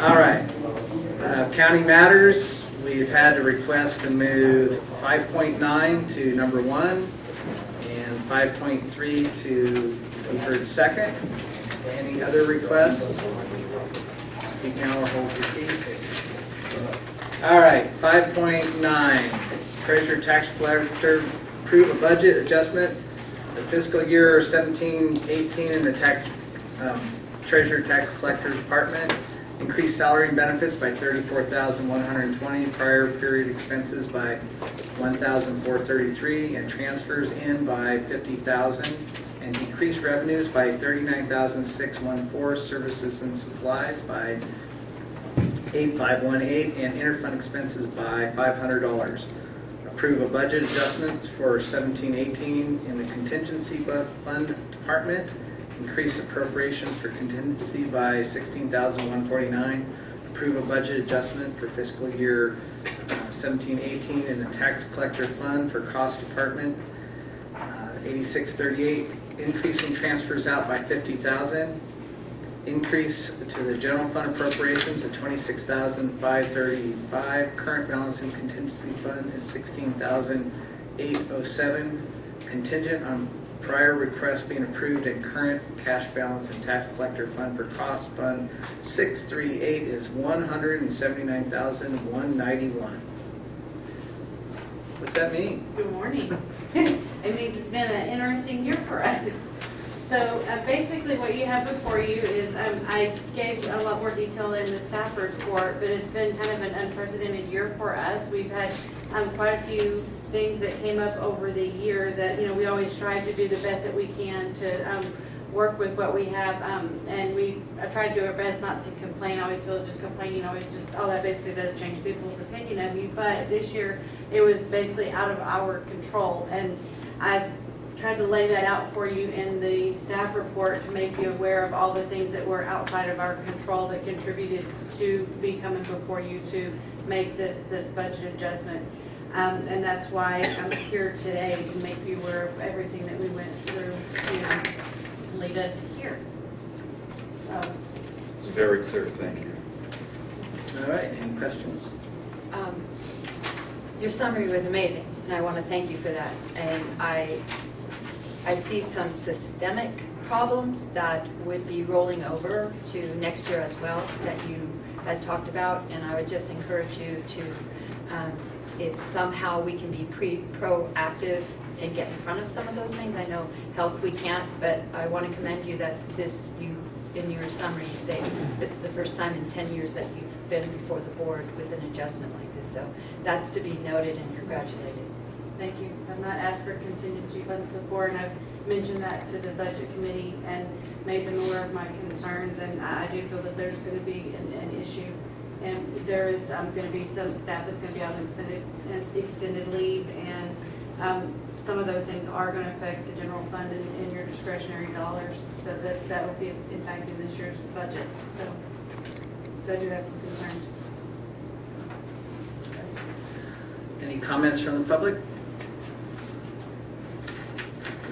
All right. Uh, County matters, we've had a request to move 5.9 to number one and 5.3 to be heard second. Any other requests? Speak now or hold your peace. All right, 5.9, treasurer tax collector, approve a budget adjustment for fiscal year 17-18 in the tax, um, treasurer tax collector department. Increase salary and benefits by 34120 prior period expenses by 1433 and transfers in by 50000 and decrease revenues by 39614 services and supplies by 8518 and interfund expenses by $500. Approve a budget adjustment for 1718 in the contingency fund department. Increase appropriations for contingency by 16149 Approve a budget adjustment for fiscal year uh, 1718 in the tax collector fund for cost department. Uh, 8638, increasing transfers out by 50,000. Increase to the general fund appropriations at 26,535. Current balance in contingency fund is 16,807. Contingent on prior requests being approved and current cash balance in tax collector fund for cost fund 638 is 179,191. What's that mean? Good morning. It means it's been an interesting year for us. So uh, basically what you have before you is, um, I gave a lot more detail in the staff report, but it's been kind of an unprecedented year for us. We've had um, quite a few things that came up over the year that, you know, we always strive to do the best that we can to um, work with what we have. um, And we, try to do our best not to complain. I always feel just complaining always just, all that basically does change people's opinion of you. But this year, it was basically out of our control. And I tried to lay that out for you in the staff report to make you aware of all the things that were outside of our control that contributed to be coming before you to make this, this budget adjustment. Um, and that's why I'm here today to make you aware of everything that we went through to lead us here. So, It's very clear, thank you. All right, any questions? Um, Your summary was amazing, and I want to thank you for that. And I, I see some systemic problems that would be rolling over to next year as well that you had talked about, and I would just encourage you to, um, if somehow we can be pre, proactive and get in front of some of those things. I know health we can't, but I want to commend you that this, you, in your summary, you say, this is the first time in 10 years that you've been before the board with an adjustment like this. So that's to be noted and congratulated. Thank you. I've not asked for contingency funds before, and I've mentioned that to the budget committee and made them aware of my concerns, and I do feel that there's going to be an, an issue. And there is um, going to be some staff that's going to be on extended, extended leave, and um, some of those things are going to affect the general fund and and your discretionary dollars, so that, that will be impacting this year's budget, so. So I do have some concerns. Any comments from the public?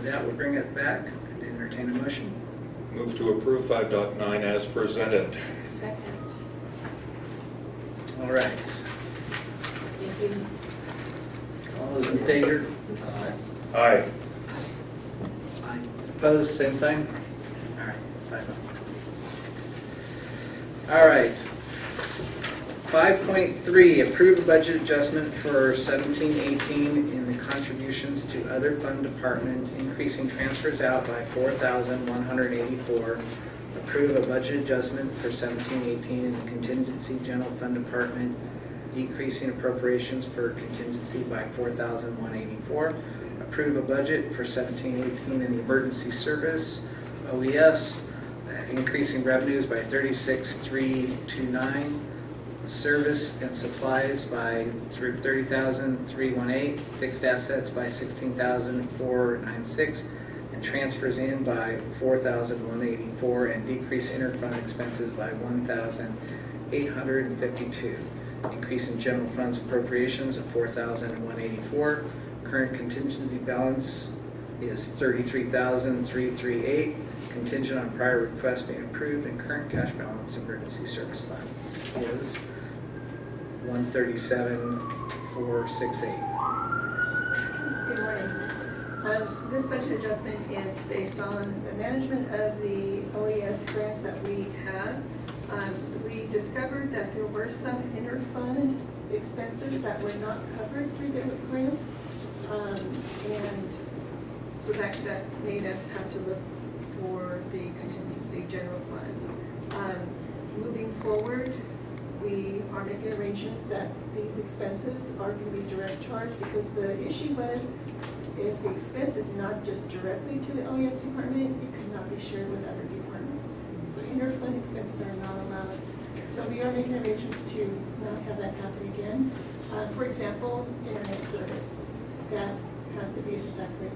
With that, we'll bring it back and entertain a motion. Move to approve 5.9 as presented. Second. All right. Thank you. All those in favor? Aye. Aye. Opposed, same sign? All right, five oh. All right. 5.3, approve a budget adjustment for 1718 in the contributions to other fund department, increasing transfers out by 4184 Approve a budget adjustment for 1718 in the contingency general fund department, decreasing appropriations for contingency by 4184 Approve a budget for 1718 in the emergency service, OES, increasing revenues by 36,329 Service and supplies by thirty thousand three one eight, fixed assets by sixteen thousand four nine six, and transfers in by 4,184, and decrease interfund expenses by one thousand eight hundred and fifty-two. increase in general funds appropriations of 4,184. Current contingency balance is thirty-three thousand three three eight, contingent on prior requests being approved, and current cash balance emergency service fund is one thirty-seven four six eight. Good morning. Um, This budget adjustment is based on the management of the OES grants that we had. Um, We discovered that there were some interfund expenses that were not covered through the grants. Um, And so that, that made us have to look for the contingency general fund. Um, Moving forward, we are making arrangements that these expenses are going to be direct charge because the issue was if the expense is not just directly to the OES department, it could not be shared with other departments. So interfund expenses are not allowed. So we are making arrangements to not have that happen again. Uh, For example, internet service, that has to be a separate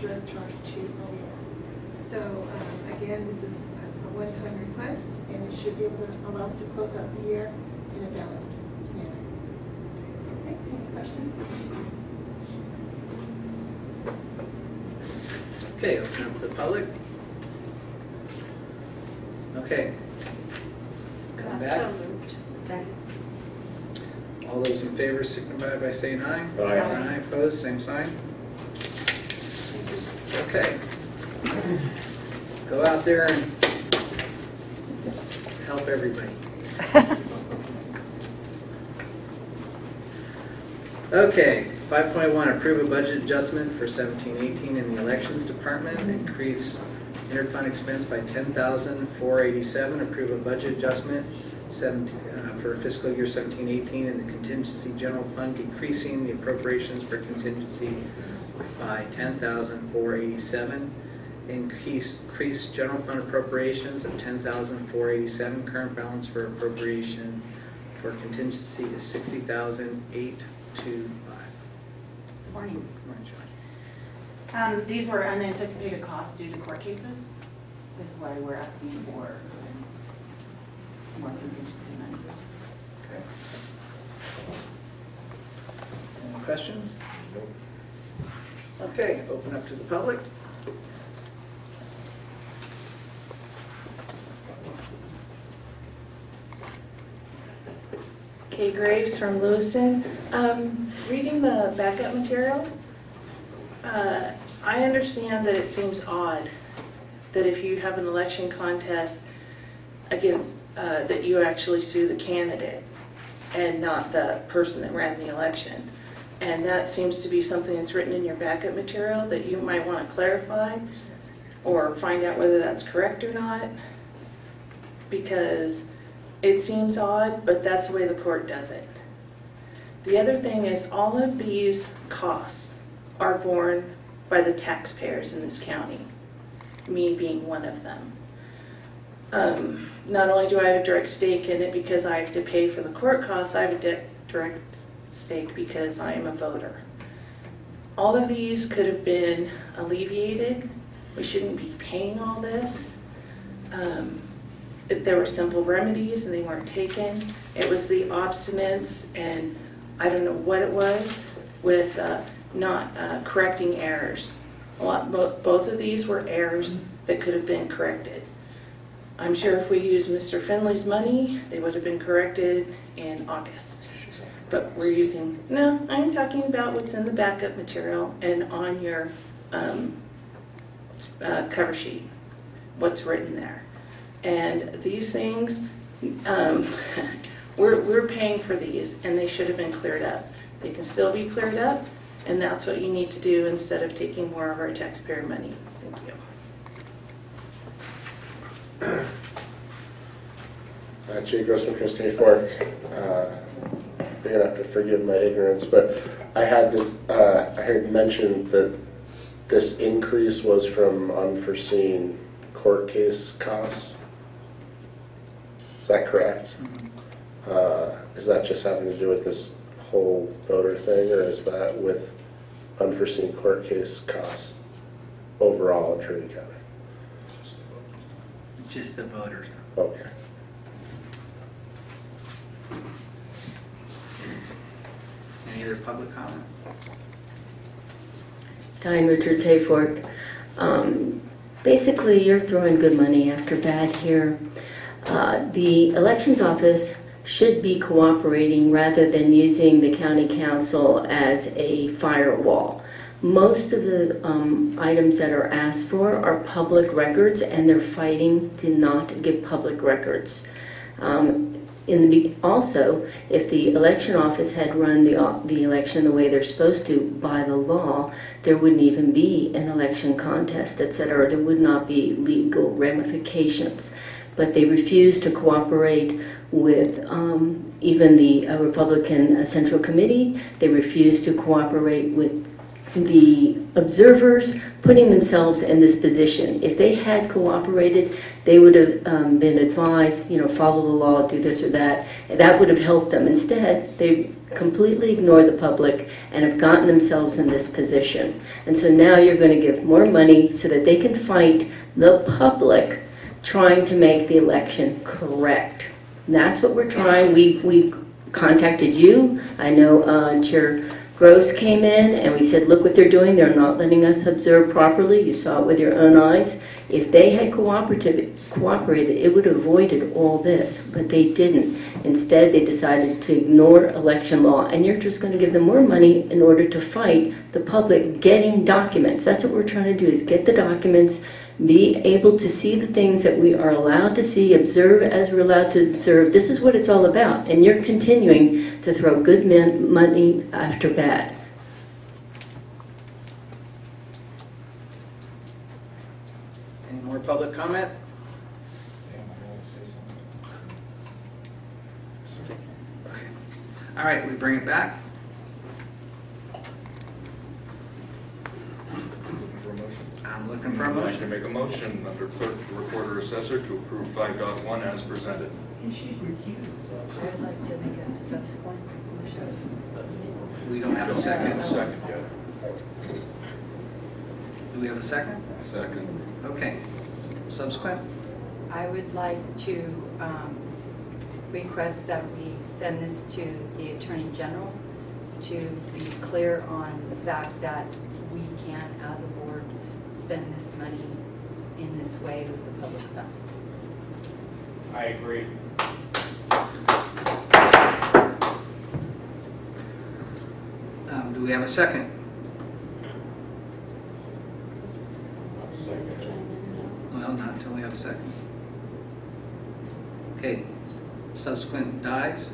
direct charge to OES. So um, again, this is a a one-time request, and it should be able to allow us to close out the year in a balanced manner. Okay, any questions? Okay, open up the public. Okay. Come uh, back. So moved. Second. All those in favor signify by saying aye. Aye. Aye, opposed, same sign. Okay. Go out there and help everybody. Okay, five point one, approve a budget adjustment for seventeen eighteen in the elections department, increase interfund expense by 10487 approve a budget adjustment seventeen, uh, for fiscal year seventeen eighteen in the contingency general fund, decreasing the appropriations for contingency by ten thousand four eighty-seven. Increase, increase general fund appropriations of ten thousand four eighty-seven, current balance for appropriation for contingency is sixty thousand eight two five. Morning. Morning, John. Um, these were unanticipated costs due to court cases. This is why we're asking for more contingency money. Okay. Any questions? Okay, open up to the public. Kay Graves from Lewiston. Um, Reading the backup material, uh, I understand that it seems odd that if you have an election contest against, uh, that you actually sue the candidate and not the person that ran the election. And that seems to be something that's written in your backup material that you might want to clarify or find out whether that's correct or not. Because it seems odd, but that's the way the court does it. The other thing is all of these costs are borne by the taxpayers in this county, me being one of them. Um, Not only do I have a direct stake in it because I have to pay for the court costs, I have a di- direct stake because I am a voter. All of these could have been alleviated. We shouldn't be paying all this. Um, there were simple remedies and they weren't taken. It was the obstinance and I don't know what it was with uh, not uh, correcting errors. Lot, bo- both of these were errors that could have been corrected. I'm sure if we used Mr. Finley's money, they would have been corrected in August. But we're using, no, I'm talking about what's in the backup material and on your um, uh, cover sheet, what's written there. And these things, um, we're, we're paying for these, and they should have been cleared up. They can still be cleared up, and that's what you need to do instead of taking more of our taxpayer money. Thank you. Uh, Jay Grossman, Christine Fork. Uh, You're gonna have to forgive my ignorance, but I had this, uh, I heard mentioned that this increase was from unforeseen court case costs. Is that correct? Uh, Is that just having to do with this whole voter thing, or is that with unforeseen court case costs overall in Trinity County? Just the voters. Okay. Any other public comment? Diane Richards Hayfork. Um, Basically, you're throwing good money after bad here. Uh, The elections office should be cooperating rather than using the county counsel as a firewall. Most of the um, items that are asked for are public records, and they're fighting to not give public records. Um, the, also, if the election office had run the, the election the way they're supposed to by the law, there wouldn't even be an election contest, et cetera. There would not be legal ramifications. But they refused to cooperate with um, even the uh, Republican uh, Central Committee. They refused to cooperate with the observers putting themselves in this position. If they had cooperated, they would have um, been advised, you know, follow the law, do this or that. That would have helped them. Instead, they completely ignore the public and have gotten themselves in this position. And so now you're going to give more money so that they can fight the public trying to make the election correct. That's what we're trying. We, we contacted you. I know uh, Chair Groves came in and we said, look what they're doing. They're not letting us observe properly. You saw it with your own eyes. If they had cooperative, cooperated, it would have avoided all this, but they didn't. Instead, they decided to ignore election law, and you're just going to give them more money in order to fight the public getting documents. That's what we're trying to do, is get the documents, be able to see the things that we are allowed to see, observe as we're allowed to observe. This is what it's all about, and you're continuing to throw good men, money after bad. Any more public comment? All right, we bring it back. For a motion. I'm looking for a I'd like to motion. make a motion under clerk, recorder, assessor to approve 5.1 as presented. She recused. I'd like to make a subsequent motion. We don't have a second. Second yet. Do we have a second? Second. Okay. Subsequent? I would like to um, request that we send this to the Attorney General to be clear on the fact that we can, as a board, spend this money in this way with the public funds. I agree. Um, Do we have a second? Well, not until we have a second. Okay, subsequent dies.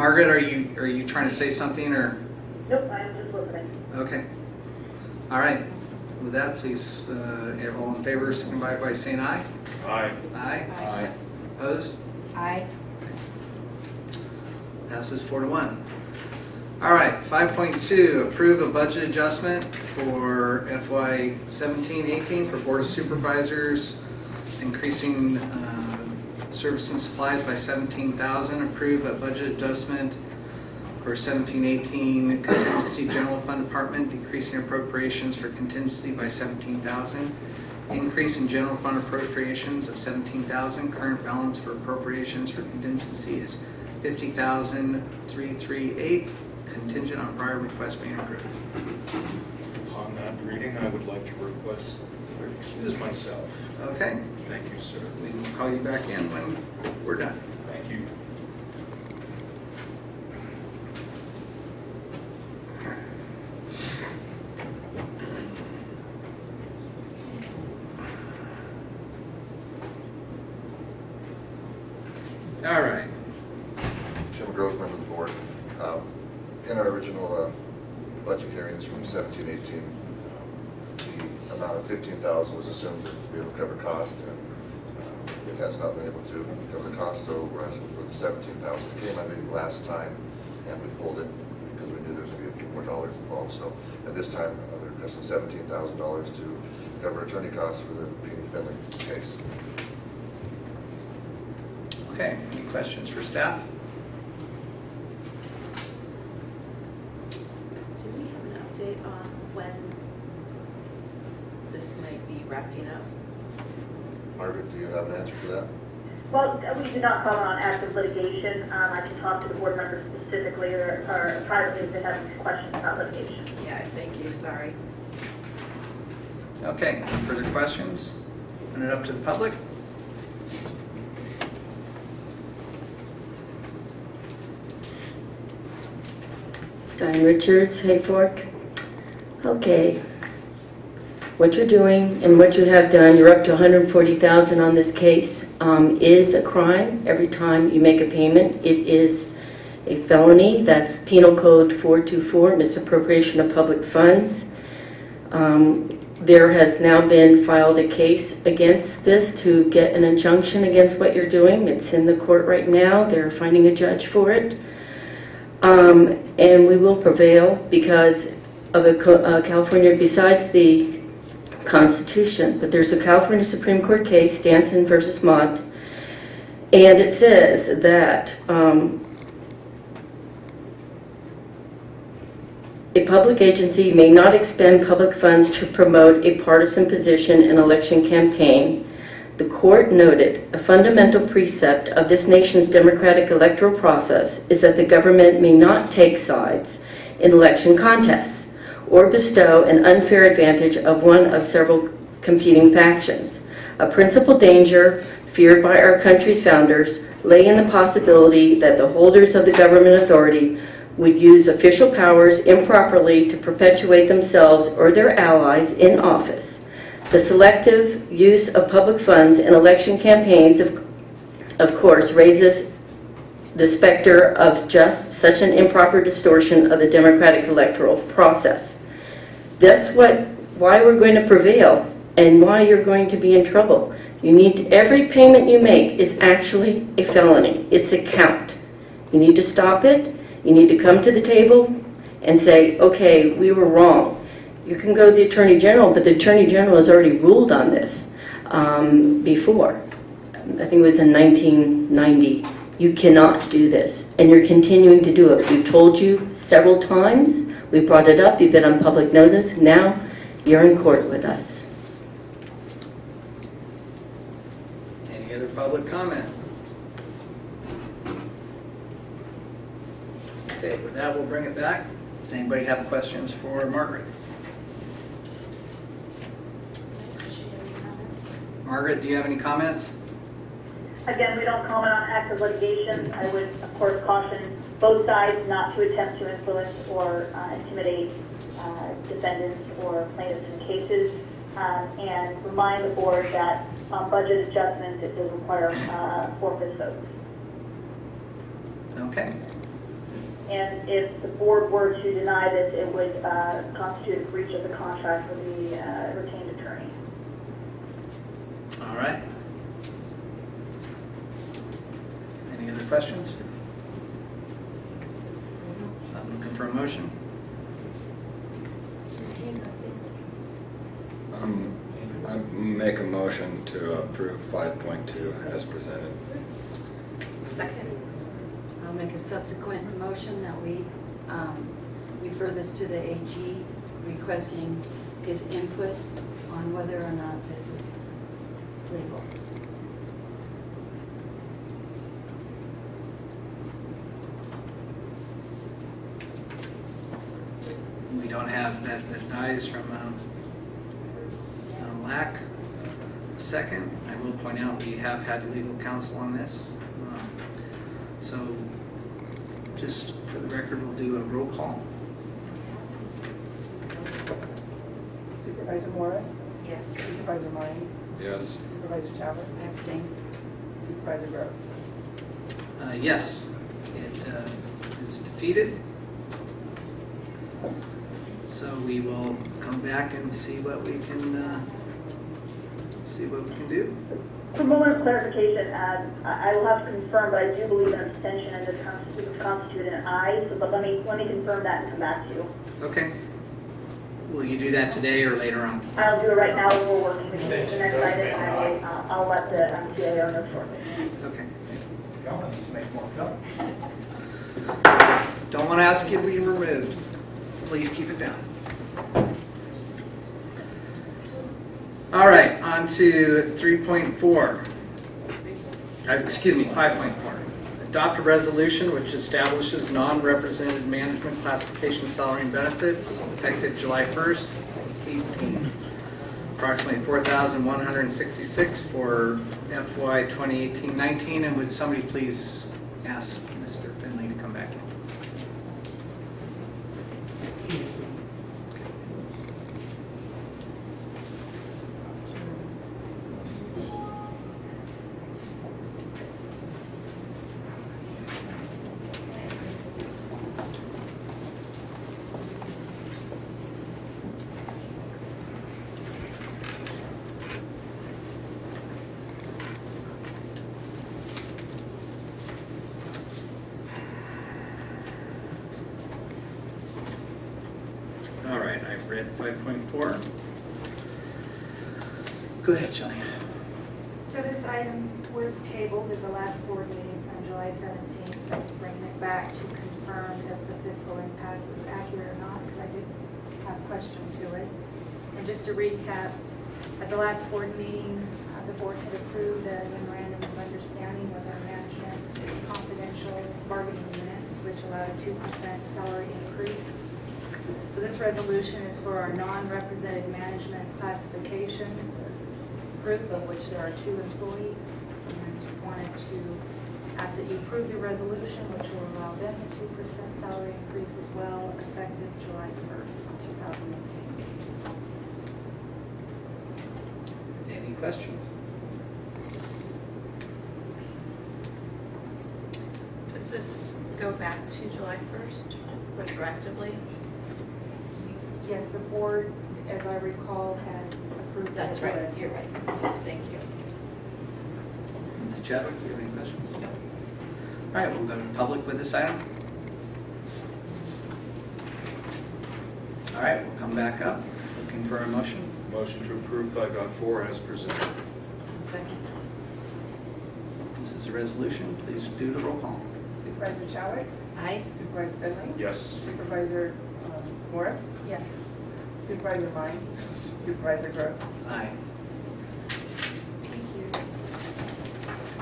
Margaret, are you, are you trying to say something, or? Nope, I'm just listening. Okay. All right. With that, please, uh, all in favor, signify by saying aye. Aye. Aye. Aye. Opposed? Aye. Passes four to one. All right, 5.2, approve a budget adjustment for FY 17-18 for Board of Supervisors, increasing uh, service and supplies by 17,000. Approve a budget adjustment for 17-18 contingency general fund department, decreasing appropriations for contingency by 17,000. Increase in general fund appropriations of 17,000. Current balance for appropriations for contingency is 50,338, contingent on prior request being approved. Upon that reading, I would like to request, recuse myself. Okay, Thank you, sir. we will call you back in when we're done. Thank you. All right. Jim Groves, member of the board. Um, In our original uh, budget hearings from seventeen eighteen, um, the amount of fifteen thousand was assumed to be able to cover cost, and uh, it has not been able to cover the cost, so we're asking for the 17000 that came, I think, last time, and we pulled it because we knew there was going to be a few more dollars involved. So at this time, uh, they're requesting seventeen thousand dollars to cover attorney costs for the Peony Finley case. Okay, any questions for staff? Do we have an update on when this might be wrapping up? Margaret, do you have an answer for that? Well, we do not comment on active litigation. Um, I can talk to the board members specifically or, or privately if they have questions about litigation. Yeah, thank you, sorry. Okay, any further questions? Open it up to the public? Diane Richards, Hayfork. Okay. What you're doing and what you have done, you're up to 140,000 on this case, um, is a crime. Every time you make a payment, it is a felony. That's Penal Code 424, misappropriation of public funds. Um, There has now been filed a case against this to get an injunction against what you're doing. It's in the court right now. They're finding a judge for it. Um, And we will prevail because of a uh, California, besides the Constitution, but there's a California Supreme Court case, Stanson versus Mott, and it says that um, a public agency may not expend public funds to promote a partisan position in election campaign. The court noted a fundamental precept of this nation's democratic electoral process is that the government may not take sides in election contests or bestow an unfair advantage of one of several competing factions. A principal danger feared by our country's founders lay in the possibility that the holders of the government authority would use official powers improperly to perpetuate themselves or their allies in office. The selective use of public funds in election campaigns, of, of course, raises the specter of just such an improper distortion of the democratic electoral process. That's what, why we're going to prevail and why you're going to be in trouble. You need, every payment you make is actually a felony. It's a count. You need to stop it. You need to come to the table and say, okay, we were wrong. You can go to the Attorney General, but the Attorney General has already ruled on this um, before. I think it was in 1990. You cannot do this, and you're continuing to do it. We've told you several times. We brought it up. You've been on public notice. Now you're in court with us. Any other public comment? Okay, with that, we'll bring it back. Does anybody have questions for Margaret? Margaret, do you have any comments? Again, we don't comment on active litigation. I would, of course, caution both sides not to attempt to influence or uh, intimidate uh, defendants or plaintiffs in cases, um, and remind the board that on budget adjustments, it does require uh, four-fifths votes. Okay, And if the board were to deny this, it would uh, constitute a breach of the contract with the uh, retained attorney. all right. Any other questions? I'm looking for a motion. Um, I make a motion to approve 5.2 as presented. Second. I'll make a subsequent motion that we um, refer this to the AG requesting his input on whether or not this is legal. Don't have that, that dies from um, uh, lack. Second, I will point out, we have had legal counsel on this. Um, So just for the record, we'll do a roll call. Supervisor Morris? Yes. Supervisor Mines? Yes. Supervisor Chowder? I abstain. Supervisor Groves? Uh, Yes, it uh, is defeated. So we will come back and see what we can, uh, see what we can do. For a moment of clarification, um, I I will have to confirm, but I do believe an abstention and this constitutes constitute an aye, so but let me, let me confirm that and come back to you. Okay. Will you do that today or later on? I'll do it right now, as we're working with the next item, I will, uh, I'll let the um, CAO know shortly. Okay. Y'all need to make more films. Don't want to ask you to be removed. Please keep it down. All right, on to 3.4. uh, excuse me, 5.4. Adopt a resolution which establishes non-represented management classification salary and benefits effective July 1st, 18. Approximately 4,166 for FY 2018-19. And would somebody please ask to recap, at the last board meeting, uh, the board had approved a memorandum of understanding with our management confidential bargaining unit, which allowed a 2% salary increase. So this resolution is for our non-represented management classification group, of which there are two employees. And wanted to ask that you approve the resolution, which will allow them a 2% salary increase as well, effective July 1st, 2018. Questions? Does this go back to July 1st retroactively? Yes, the board, as I recall, had approved that. That's right, you're right. Thank you. Ms. Chadwick, do you have any questions? All right, we'll go to public with this item. All right, we'll come back up, looking for a motion. Motion to approve 5.4 as presented. Second. This is a resolution, please do the roll call. Supervisor Chadwick? Aye. Supervisor Finley? Yes. Supervisor um, Morris? Yes. Supervisor Vines? Yes. Supervisor Groves? Aye. Thank you.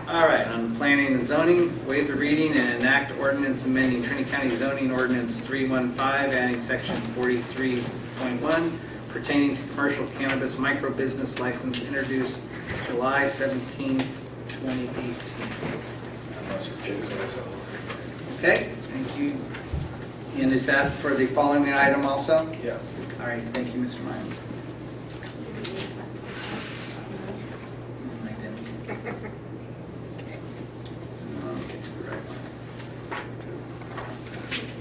All right, on planning and zoning, waive the reading and enact ordinance amending Trinity County zoning ordinance 315, adding section 43.1 pertaining to commercial cannabis micro business license introduced July 17th, 2018. I must recuse myself. Okay, thank you. And is that for the following item also? Yes. All right, thank you, Mr. Lyons.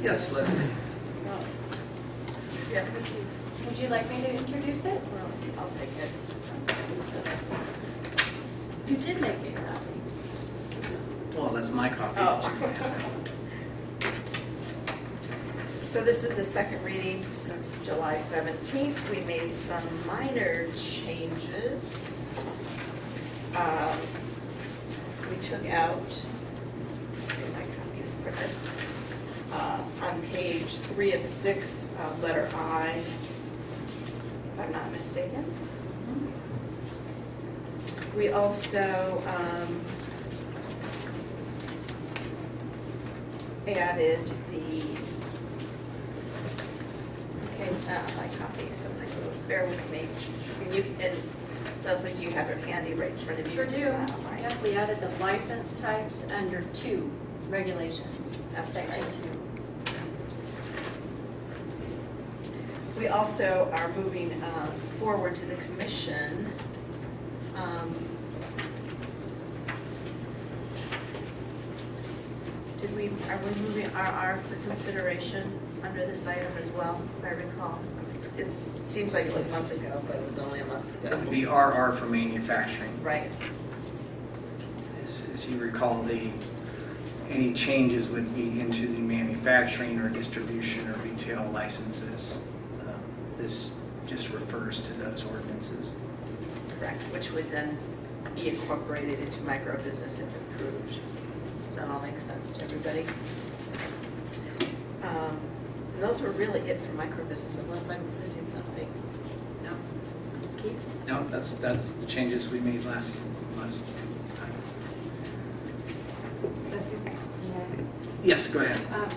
Yes, Leslie. Yeah. Would you like me to introduce it? I'll take it. You did make me a copy. Well, that's my copy. Oh. So this is the second reading since July 17th. We made some minor changes. Um, We took out, get my copy printed. Uh, on page three of six, uh, letter I, if I'm not mistaken. We also um, added the Okay, it's not on my copy, so bear with me. And you, and Leslie, do you have it handy right in front of you? Sure do. not on mine. Yep, we added the license types under two regulations, That's section right. two. We also are moving um, forward to the commission. Um, Did we, are we moving RR for consideration under this item as well, if I recall? It's, it's, it seems like it was months ago, but it was only a month It ago. would be RR for manufacturing. Right, As as you recall, the, any changes would be into the manufacturing or distribution or retail licenses. This just refers to those ordinances. correct, which would then be incorporated into micro business if approved. Does that all make sense to everybody? Um, And those were really it for micro business, unless I'm missing something. No? Keith? No, that's, that's the changes we made last, last time. Yes, go ahead. Um,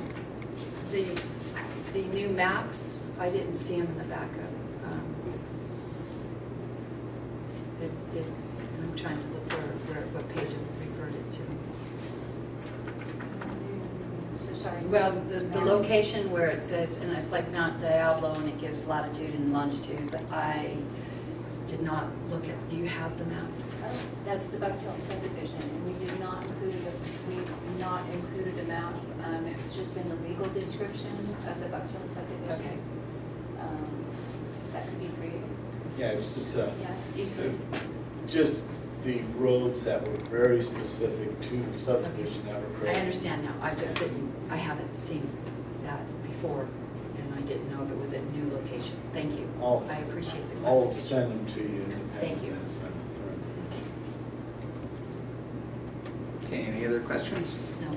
The, the new maps, I didn't see them in the backup. Um, it- it- I'm trying to look where, where, what page it reverted to. So sorry. Well, the, the location where it says, and it's like Mount Diablo and it gives latitude and longitude, but I did not look at, do you have the maps? That's the Bucktail subdivision, and we did not include, a- we've not included a map. Um, It's just been the legal description of the Bucktail subdivision. Okay. Subdivision. Um, That could be created. Yeah, it's just, uh, Yeah, easily. just the roads that were very specific to the subdivision that were I created. understand now, I just didn't, I haven't seen that before, and I didn't know if it was a new location. Thank you. I'll- I appreciate the I'll clarification. send them to you. Thank you. and send them for information. Okay, any other questions? No.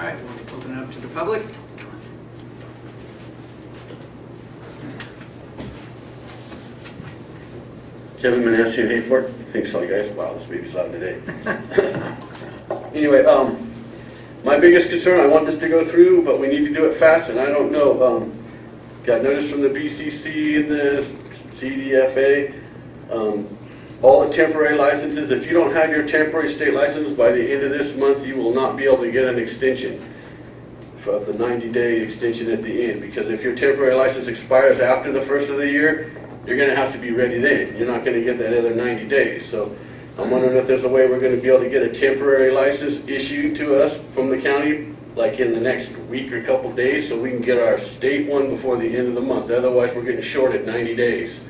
All right, we'll open it up to the public. Kevin Manassi in Hayfork. Thanks, all you guys. Wow, this baby's loud today. Anyway, um, my biggest concern, I want this to go through, but we need to do it fast, and I don't know, um, got notice from the BCC and the CDFA, um, all the temporary licenses, if you don't have your temporary state license by the end of this month, you will not be able to get an extension of the 90-day extension at the end, because if your temporary license expires after the first of the year, you're gonna have to be ready then. You're not gonna get that other 90 days. So I'm wondering if there's a way we're gonna be able to get a temporary license issued to us from the county, like in the next week or couple days, so we can get our state one before the end of the month. Otherwise, we're getting short at 90 days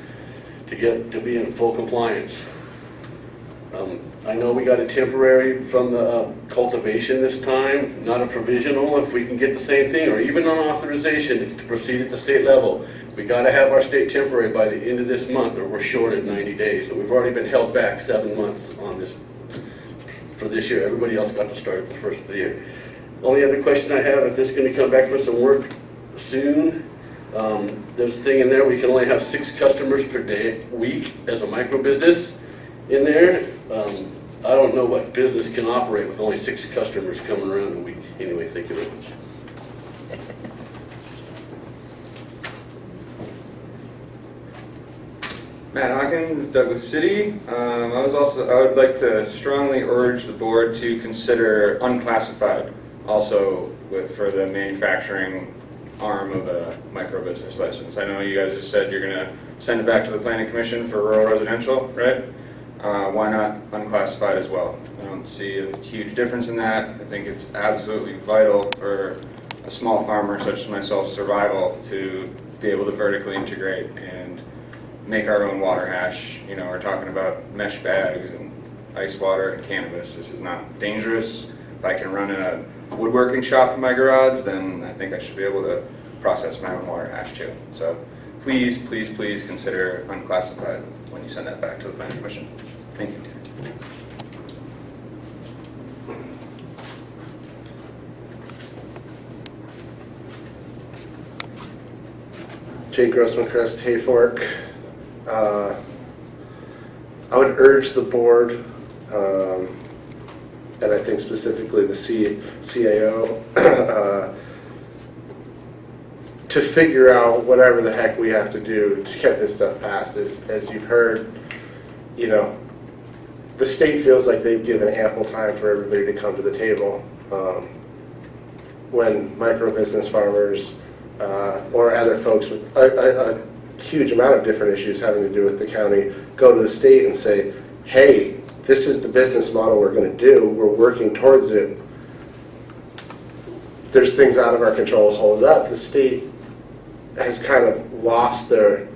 to get, to be in full compliance. Um, I know we got a temporary from the uh, cultivation this time, not a provisional, if we can get the same thing, or even an authorization to proceed at the state level. We gotta have our state temporary by the end of this month, or we're short at 90 days, and we've already been held back seven months on this, for this year. Everybody else got to start at the first of the year. Only other question I have, if this is gonna come back for some work soon, um, there's a thing in there, we can only have six customers per day, week as a micro business in there. Um, I don't know what business can operate with only six customers coming around a week. Anyway, thank you very much. Matt Hawkins, Douglas City. Um, I was also, I would like to strongly urge the board to consider unclassified also with, for the manufacturing arm of a micro business license. I know you guys just said you're gonna send it back to the planning commission for rural residential, right? Uh, why not unclassified as well? I don't see a huge difference in that. I think it's absolutely vital for a small farmer such as myself survival to be able to vertically integrate and make our own water hash. You know, we're talking about mesh bags and ice water and cannabis. This is not dangerous. If I can run a woodworking shop in my garage, then I think I should be able to process my own water hash too. So please, please, please consider unclassified when you send that back to the planning commission. Thank you. Jake Grossman Crest, Hayfork. Uh, I would urge the board, um, and I think specifically the C- CAO, uh, to figure out whatever the heck we have to do to get this stuff passed. As, as you've heard, you know, the state feels like they've given ample time for everybody to come to the table. Um, when micro business farmers uh, or other folks with a, a, a huge amount of different issues having to do with the county go to the state and say, hey, this is the business model we're going to do, we're working towards it. There's things out of our control, hold up. The state has kind of lost their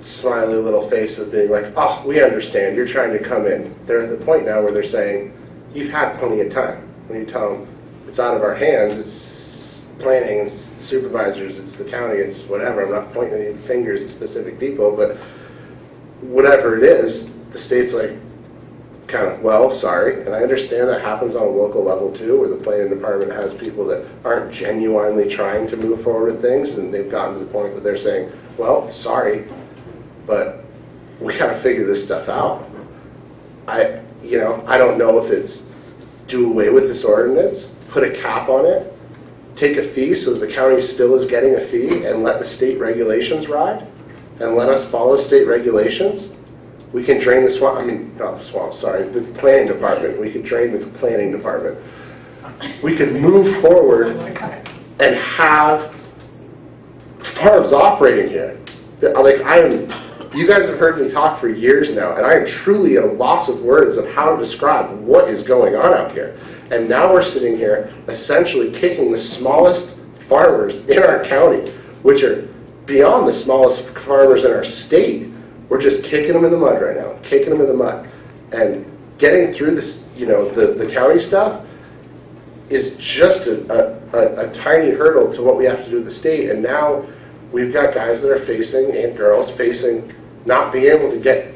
smiley little face of being like, oh, we understand, you're trying to come in. They're at the point now where they're saying, you've had plenty of time. When you tell them, it's out of our hands, it's planning, it's supervisors, it's the county, it's whatever. I'm not pointing any fingers at specific people, but whatever it is, the state's like, kind of, well, sorry. And I understand that happens on a local level too, where the planning department has people that aren't genuinely trying to move forward with things, and they've gotten to the point that they're saying, well, sorry, but we gotta figure this stuff out. I, you know, I don't know if it's do away with this ordinance, put a cap on it, take a fee so the county still is getting a fee and let the state regulations ride and let us follow state regulations, we can drain the swamp, I mean, not the swamp, sorry, the planning department, we could drain the planning department. We could move forward and have farms operating here. Like, I am, you guys have heard me talk for years now, and I am truly at a loss of words of how to describe what is going on out here. And now we're sitting here essentially kicking the smallest farmers in our county, which are beyond the smallest farmers in our state. We're just kicking them in the mud right now, kicking them in the mud. And getting through this, you know, the, the county stuff is just a, a, a tiny hurdle to what we have to do with the state. And now we've got guys that are facing, and girls facing, not being able to get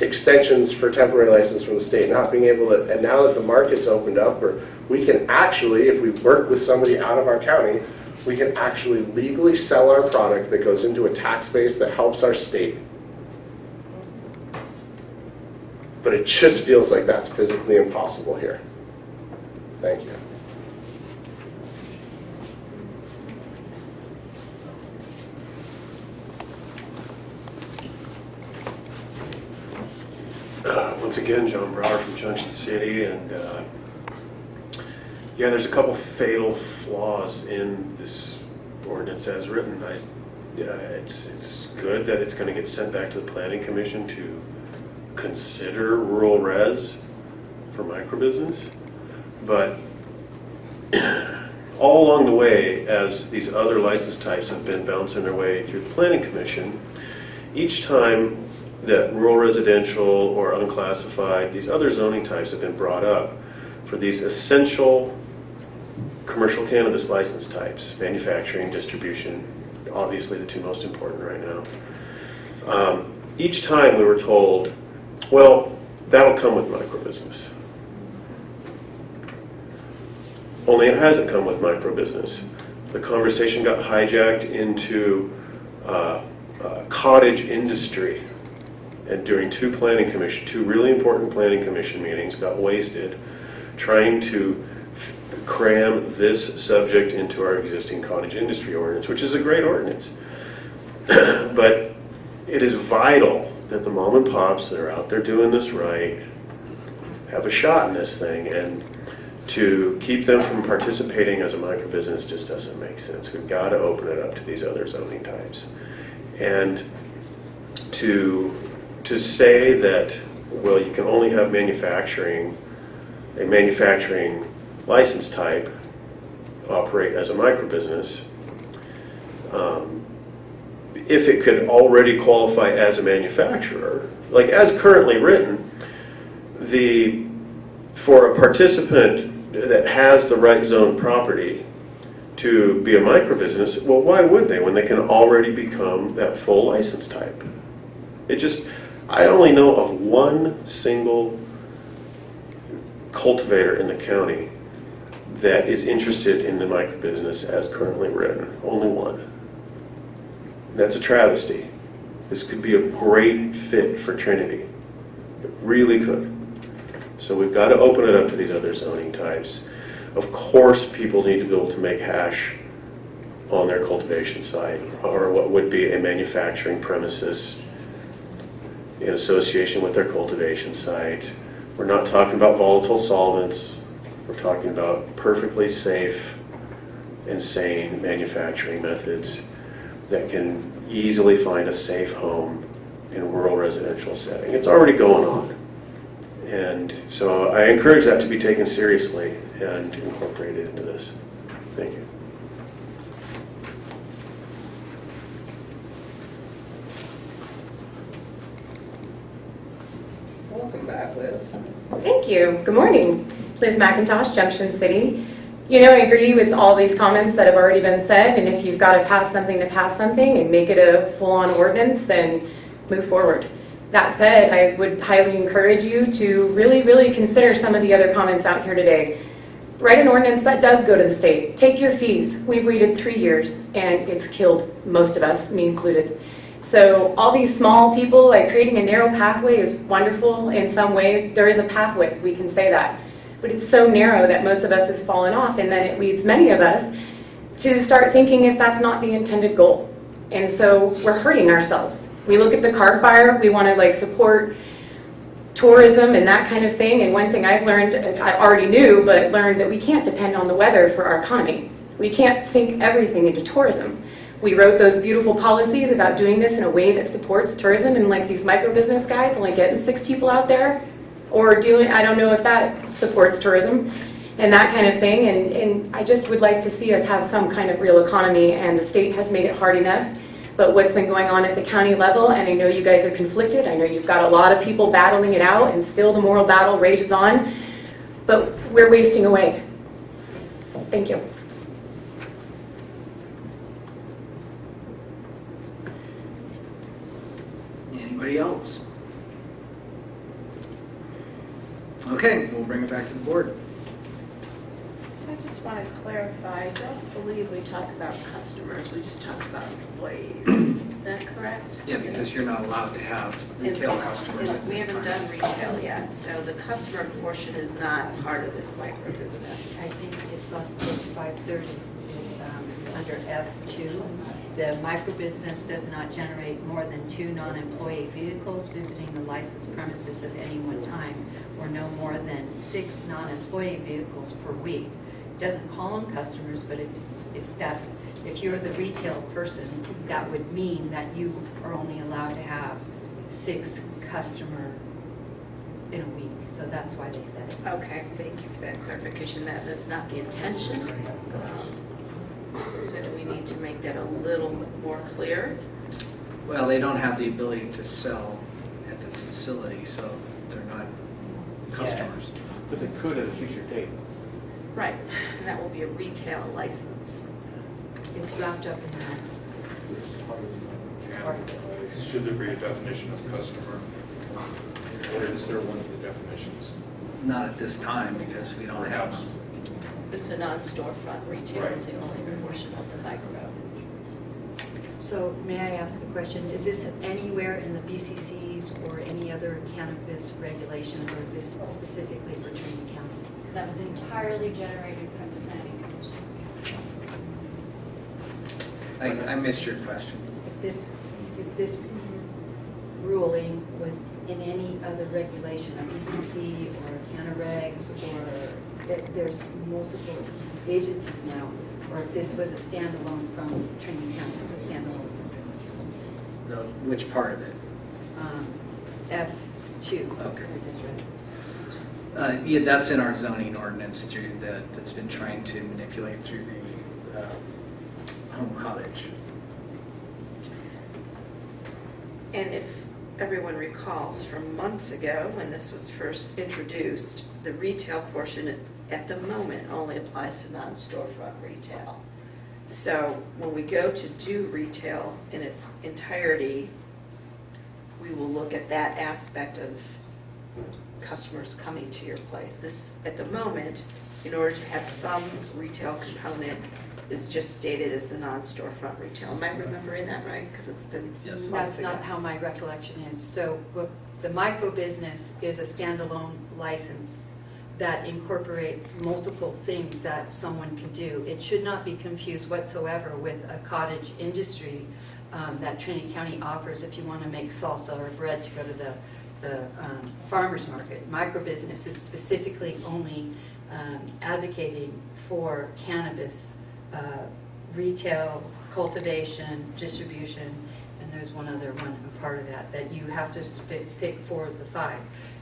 extensions for temporary license from the state, not being able to, and now that the market's opened up, or we can actually, if we work with somebody out of our county, we can actually legally sell our product that goes into a tax base that helps our state. But it just feels like that's physically impossible here. Thank you. Uh, Once again, John Brower from Junction City, and uh, yeah, there's a couple fatal flaws in this ordinance as written. I, yeah, it's, it's good that it's going to get sent back to the planning commission to consider rural res for microbusiness, but all along the way, as these other license types have been bouncing their way through the planning commission, each time that rural residential or unclassified, these other zoning types have been brought up for these essential commercial cannabis license types, manufacturing, distribution, obviously the two most important right now. Um, each time we were told, well, that'll come with microbusiness. Only it hasn't come with microbusiness. The conversation got hijacked into uh, uh, cottage industry. And during two planning commission, two really important planning commission meetings, got wasted trying to cram this subject into our existing cottage industry ordinance, which is a great ordinance. but it is vital that the mom and pops that are out there doing this right have a shot in this thing. And to keep them from participating as a microbusiness just doesn't make sense. We've got to open it up to these other zoning types. And to, to say that, well, you can only have manufacturing, a manufacturing license type operate as a microbusiness, um, if it could already qualify as a manufacturer, like as currently written, the, for a participant that has the right zone property to be a microbusiness, well, why would they when they can already become that full license type? It just, I only know of one single cultivator in the county that is interested in the microbusiness as currently written. Only one. That's a travesty. This could be a great fit for Trinity. It really could. So we've got to open it up to these other zoning types. Of course, people need to be able to make hash on their cultivation site or what would be a manufacturing premises in association with their cultivation site. We're not talking about volatile solvents. We're talking about perfectly safe and sane manufacturing methods that can easily find a safe home in a rural residential setting. It's already going on. And so I encourage that to be taken seriously and incorporated into this. Thank you. Welcome back, Liz. Thank you. Good morning. Liz McIntosh, Junction City. You know, I agree with all these comments that have already been said, and if you've got to pass something to pass something and make it a full-on ordinance, then move forward. That said, I would highly encourage you to really, really consider some of the other comments out here today. Write an ordinance that does go to the state. Take your fees. We've waited three years, and it's killed most of us, me included. So all these small people, like creating a narrow pathway is wonderful in some ways. There is a pathway, we can say that. But it's so narrow that most of us has fallen off, and then it leads many of us to start thinking if that's not the intended goal. And so we're hurting ourselves. We look at the Carr fire, we want to like support tourism and that kind of thing. And one thing I've learned, I already knew, but learned that we can't depend on the weather for our economy. We can't sink everything into tourism. We wrote those beautiful policies about doing this in a way that supports tourism and like these micro business guys only getting six people out there or doing, I don't know if that supports tourism and that kind of thing. And, and I just would like to see us have some kind of real economy and the state has made it hard enough. But what's been going on at the county level, and I know you guys are conflicted, I know you've got a lot of people battling it out and still the moral battle rages on, but we're wasting away. Thank you. Anybody else? Okay, we'll bring it back to the board. So I just want to clarify, I don't believe we talk about customers, we just talk about employees. Is that correct? Yeah, because you're not allowed to have retail And- customers at and We haven't time. done retail yet, so the customer portion is not part of this micro business. I think it's on page five thirty, it's um, under F two. The microbusiness does not generate more than two non-employee vehicles visiting the licensed premises at any one time, or no more than six non-employee vehicles per week. It Doesn't call them customers, but if, if that, if you're the retail person, that would mean that you are only allowed to have six customer in a week, so that's why they said it. Okay, thank you for that clarification, that is not the intention. So do we need to make that a little more clear? Well, they don't have the ability to sell at the facility, so they're not customers. But they could at a future date. Right, and that will be a retail license. It's wrapped up in that. It's part of it. Should there be a definition of customer? Or is there one of the definitions? Not at this time, because we don't have Perhaps. them. It's a non-storefront retail is the only portion of the micro. So may I ask a question? Is this anywhere in the BCCs or any other cannabis regulations, or this specifically for Trinity County? That was entirely generated from the planning commission. I, I missed your question. If this, if this ruling was in any other regulation, a BCC or Canna Regs, or there- there's multiple agencies now, or if this was a standalone from Trinity County, it's a standalone. The, which part of it? Um, F two. Okay. I just read. Uh, yeah, that's in our zoning ordinance through that, that's been trying to manipulate through the, uh, home cottage. And if everyone recalls, from months ago, when this was first introduced, the retail portion at the moment only applies to non-storefront retail. So when we go to do retail in its entirety, we will look at that aspect of customers coming to your place. This, at the moment, in order to have some retail component, is just stated as the non-storefront retail. Am I remembering that right? Because it's been Yes, months ago. That's not how my recollection is. So what- the micro business is a standalone license that incorporates multiple things that someone can do. It should not be confused whatsoever with a cottage industry um, that Trinity County offers if you want to make salsa or bread to go to the, the um, farmer's market. Micro business is specifically only um, advocating for cannabis uh, retail, cultivation, distribution, and there's one other one, a part of that, that you have to pick, four of the five.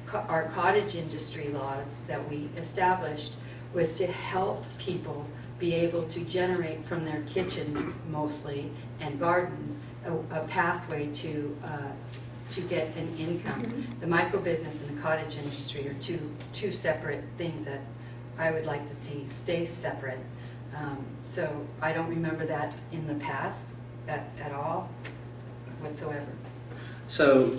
Co- Our cottage industry laws that we established was to help people be able to generate from their kitchens mostly and gardens, a, a pathway to, uh, to get an income. The micro business and the cottage industry are two, two separate things that I would like to see stay separate. Um, So I don't remember that in the past at, at all whatsoever. So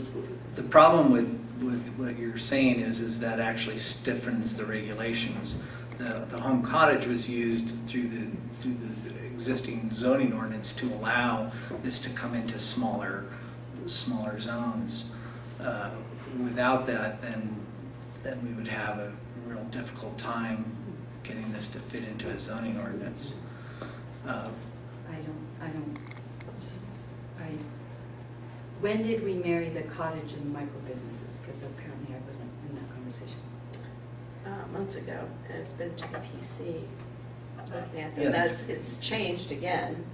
the problem with, with what you're saying is, is that actually stiffens the regulations. The, the home cottage was used through the, through the existing zoning ordinance to allow this to come into smaller, smaller zones. Uh, Without that, then, then we would have a real difficult time getting this to fit into a zoning ordinance. Uh, I don't, I don't, I, when did we marry the cottage and the micro businesses? Because apparently I wasn't in that conversation. uh, months ago, and it's been to the PC. Looking at Yeah. this, that's, it's changed again.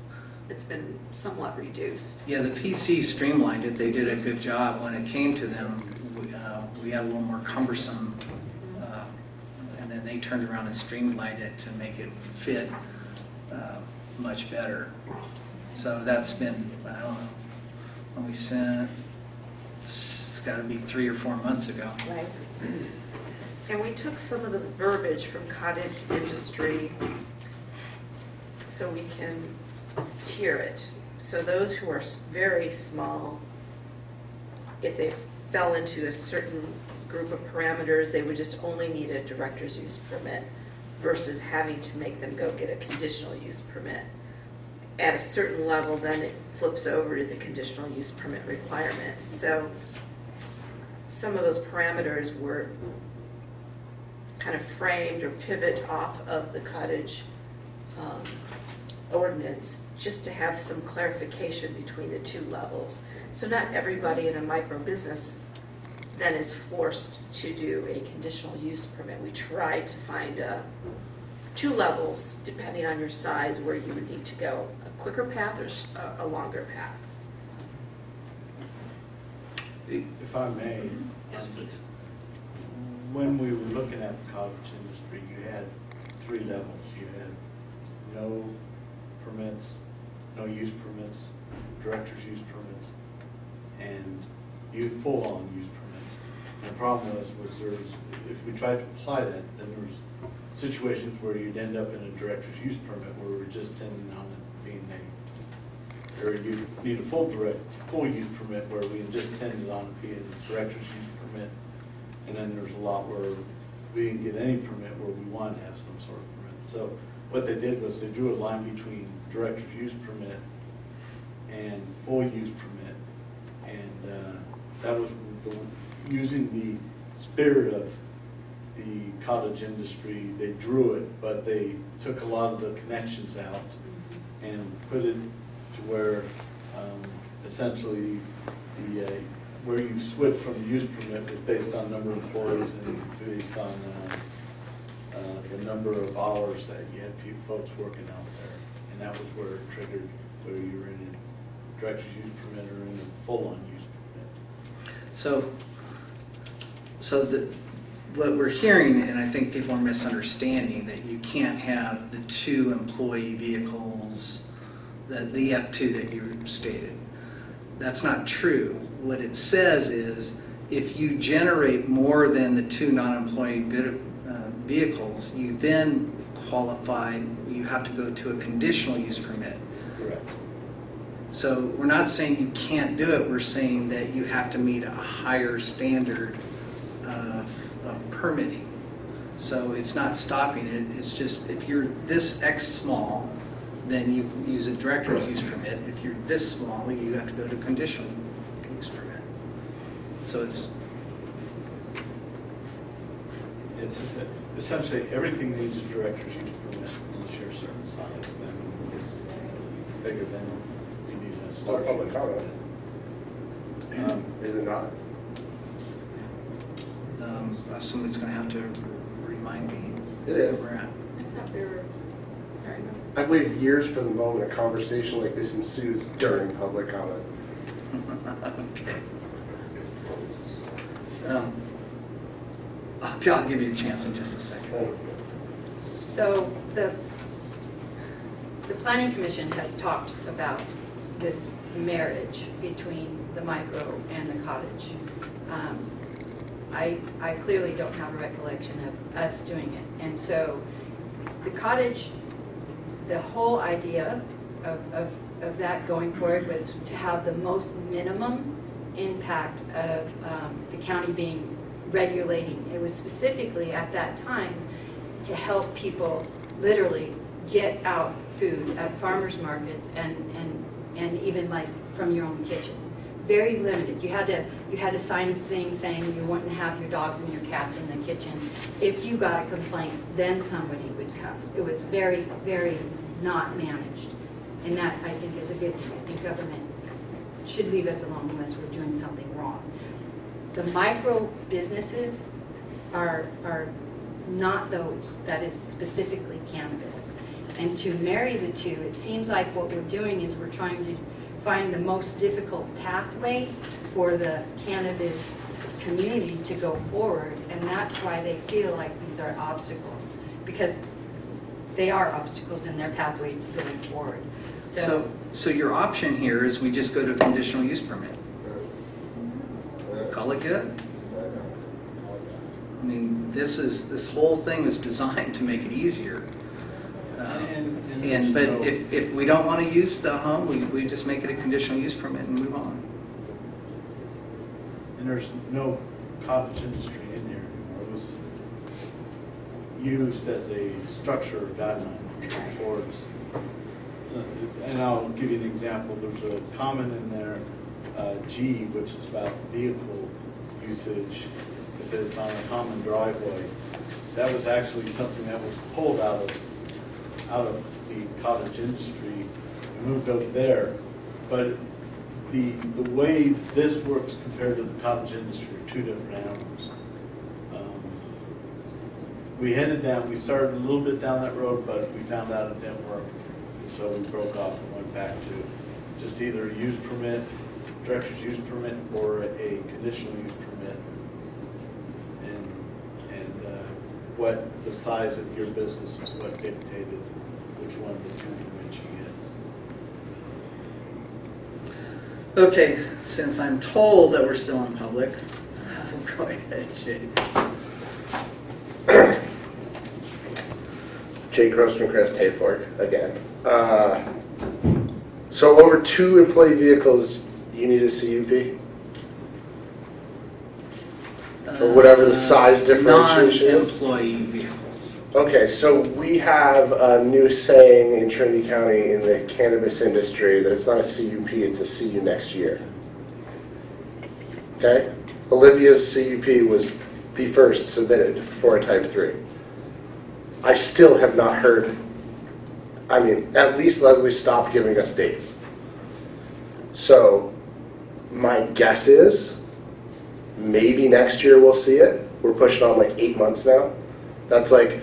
It's been somewhat reduced. Yeah, the PC streamlined it, they did a good job. When it came to them, we, uh, we had a little more cumbersome, and then they turned around and streamlined it to make it fit uh, much better. So that's been, I don't know, when we sent, it's gotta be three or four months ago. Right. And we took some of the verbiage from cottage industry so we can tier it. So those who are very small, if they fell into a certain group of parameters, they would just only need a director's use permit versus having to make them go get a conditional use permit. At a certain level, then it flips over to the conditional use permit requirement. So some of those parameters were kind of framed or pivot off of the cottage um, ordinance, just to have some clarification between the two levels. So not everybody in a micro business then is forced to do a conditional use permit. We try to find uh, two levels, depending on your size, where you would need to go, a quicker path or a longer path. If I may. Yes, please. When we were looking at the cottage industry, you had three levels. You had no permits, no use permits, director's use permits, and you full-on use permits. The problem was, was there was, if we tried to apply that, then there was situations where you'd end up in a director's use permit where we're just tending on it being a, or you need a full direct, full use permit where we just tended on it being a director's use permit. And then there's a lot where we didn't get any permit where we wanted to have some sort of permit. So what they did was they drew a line between director's use permit and full use permit. And uh, that was the- using the spirit of the cottage industry, they drew it, but they took a lot of the connections out and put it to where um, essentially the, uh, where you switch from the use permit was based on number of employees and based on uh, uh, the number of hours that you had people, folks working out there. And that was where it triggered, whether you were in a director's use permit or in a full-on use permit. So, so the, what we're hearing, and I think people are misunderstanding, that you can't have the two employee vehicles, the, the F2 that you stated. That's not true. What it says is, if you generate more than the two non-employee uh, vehicles, you then qualify, you have to go to a conditional use permit. Correct. So we're not saying you can't do it, we're saying that you have to meet a higher standard of, of permitting. So it's not stopping it, it's just if you're this X small, then you use a director's use permit. If you're this small, you have to go to conditional use permit. So it's, It's essentially, everything needs a director's use permit unless you're certain size, then it's bigger than you need a. It's not public comment. Um, Is it not? Um, somebody's gonna have to remind me. It is. where we're at. I've waited years for the moment a conversation like this ensues during public comment. Okay. Um, I'll I'll give you a chance in just a second. So the, the planning commission has talked about this marriage between the micro and the cottage. Um, I, I clearly don't have a recollection of us doing it. And so the cottage, the whole idea of, of, of that going forward was to have the most minimum impact of um, the county being regulating. It was specifically at that time to help people literally get out food at farmers markets and, and, and even like from your own kitchen. Very limited. You had to, you had to sign a thing saying you wouldn't have your dogs and your cats in the kitchen. If you got a complaint, then somebody would come. It was very, very not managed. And that, I think, is a good thing. I think government should leave us alone unless we're doing something wrong. The micro businesses are, are not those, that is specifically cannabis. And to marry the two, it seems like what we're doing is we're trying to find the most difficult pathway for the cannabis community to go forward. And that's why they feel like these are obstacles, because they are obstacles in their pathway going forward. So, so your option here is we just go to conditional use permit. Call it good. I mean, this is, this whole thing was designed to make it easier. Uh, And- but if, if we don't want to use the home, we, we just make it a conditional use permit and move on. And there's no cottage industry in there anymore. It was used as a structure guideline towards, so- and I'll give you an example. There's a comment in there, uh, G, which is about vehicle usage, if it's on a common driveway. That was actually something that was pulled out of, out of the cottage industry and moved over there. But the, the way this works compared to the cottage industry are two different animals. Um, We headed down, we started a little bit down that road, but we found out it didn't work. So we broke off and went back to just either a use permit, director's use permit, or a conditional use permit. And, and uh, what the size of your business is what dictated which one of the two permits you get. Okay, since I'm told that we're still in public, go ahead, Jay. Jake Grossman, Crest Hayfork, again. Uh, So over two employee vehicles, you need a CUP? Or whatever the size differentiation is? Non-employee vehicles. Okay, so we have a new saying in Trinity County in the cannabis industry that it's not a CUP, it's a CU next year. Okay? Olivia's CUP was the first submitted for a type 3. I still have not heard, I mean, at least Leslie stopped giving us dates. So my guess is maybe next year we'll see it. We're pushing on like eight months now. That's like,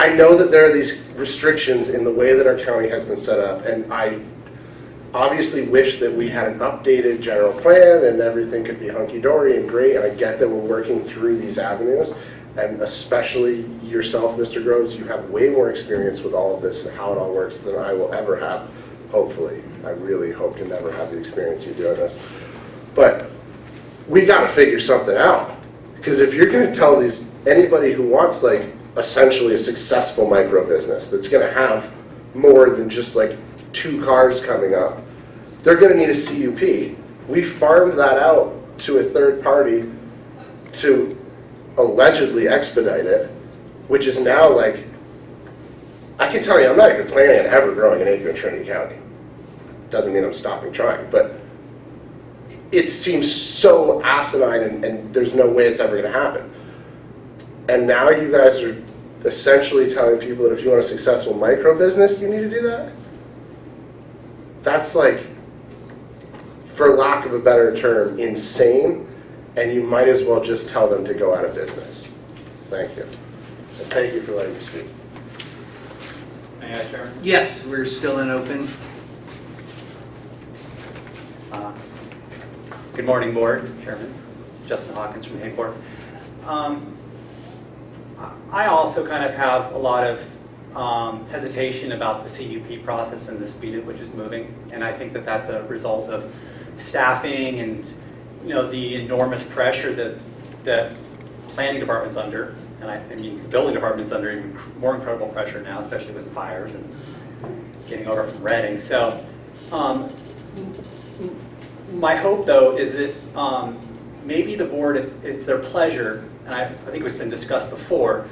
I know that there are these restrictions in the way that our county has been set up, and I obviously wish that we had an updated general plan and everything could be hunky-dory and great, and I get that we're working through these avenues, and especially yourself, Mr. Groves, you have way more experience with all of this and how it all works than I will ever have, hopefully. I really hope to never have the experience you're doing this. But we got to figure something out. Because if you're going to tell these anybody who wants like essentially a successful micro business that's going to have more than just like two cars coming up, they're going to need a CUP. We farmed that out to a third party to allegedly expedite it, which is now like, I can tell you, I'm not even planning on ever growing an acre in Trinity County. Doesn't mean I'm stopping trying, but it seems so asinine and, and there's no way it's ever going to happen. And now you guys are essentially telling people that if you want a successful micro business, you need to do that? That's like, for lack of a better term, insane, and you might as well just tell them to go out of business. Thank you. And thank you for letting me speak. May I, Chairman? Yes, we're still in open. Uh, Good morning, Board, Chairman. Justin Hawkins from Hayfork. Um, I also kind of have a lot of um, hesitation about the CUP process and the speed at which it's moving. And I think that that's a result of staffing and, you know, the enormous pressure that, that planning department's under. And I, I mean, the building department's under even more incredible pressure now, especially with fires and getting over from Redding. So um, my hope, though, is that um, maybe the board, if it's their pleasure, and I, I think it's been discussed before,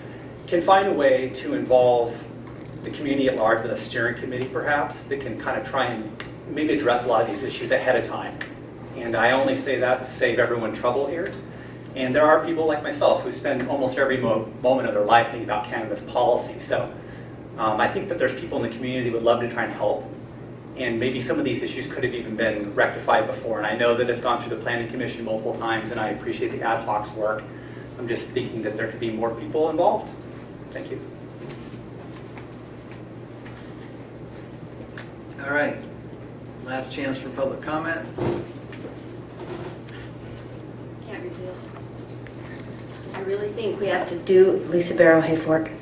can find a way to involve the community at large with a steering committee, perhaps, that can kind of try and maybe address a lot of these issues ahead of time. And I only say that to save everyone trouble here. And there are people like myself who spend almost every mo moment of their life thinking about cannabis policy. So Um, I think that there's people in the community that would love to try and help, and maybe some of these issues could have even been rectified before. And I know that it's gone through the planning commission multiple times, and I appreciate the ad hoc's work. I'm just thinking that there could be more people involved. Thank you. All right, last chance for public comment. Can't resist. I really think we have to do, Lisa Barrow Hayfork,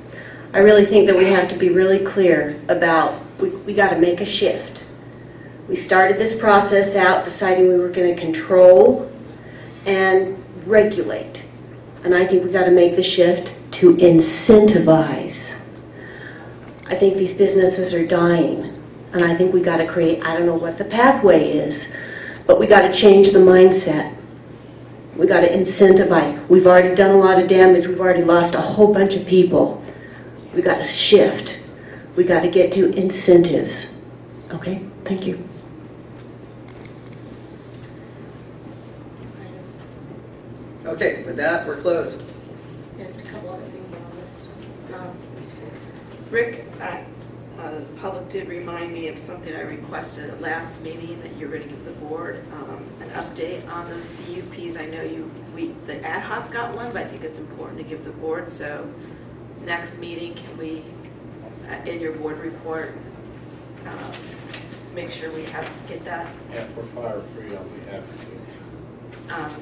I really think that we have to be really clear about, we, we got to make a shift. We started this process out deciding we were going to control and regulate. And I think we got to make the shift to incentivize. I think these businesses are dying. And I think we got to create, I don't know what the pathway is, but we got to change the mindset. We got to incentivize. We've already done a lot of damage. We've already lost a whole bunch of people. We got to shift. We got to get to incentives. Okay? Thank you. Okay, with that, we're closed. And a couple other things on the list. Um, Rick, I- uh, the public did remind me of something I requested at last meeting, that you're going to give the board um, an update on those CUPs. I know you, we, the ad hoc got one, but I think it's important to give the board, so next meeting, can we, uh, in your board report, um, make sure we have, get that? Yeah, for fire free, I'll be happy to. um,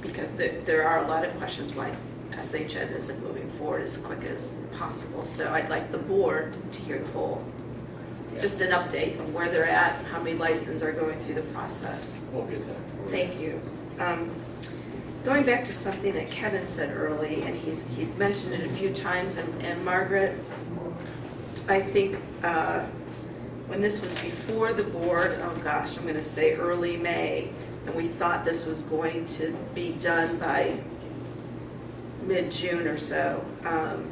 because there, there are a lot of questions why SHN isn't moving forward as quick as possible. So I'd like the board to hear the whole, just an update on where they're at, how many licenses are going through the process. We'll get that. Thank you. Um, Going back to something that Kevin said early, and he's, he's mentioned it a few times, and, and Margaret, I think, uh, when this was before the board, oh gosh, I'm gonna say early May, and we thought this was going to be done by mid-June or so. um,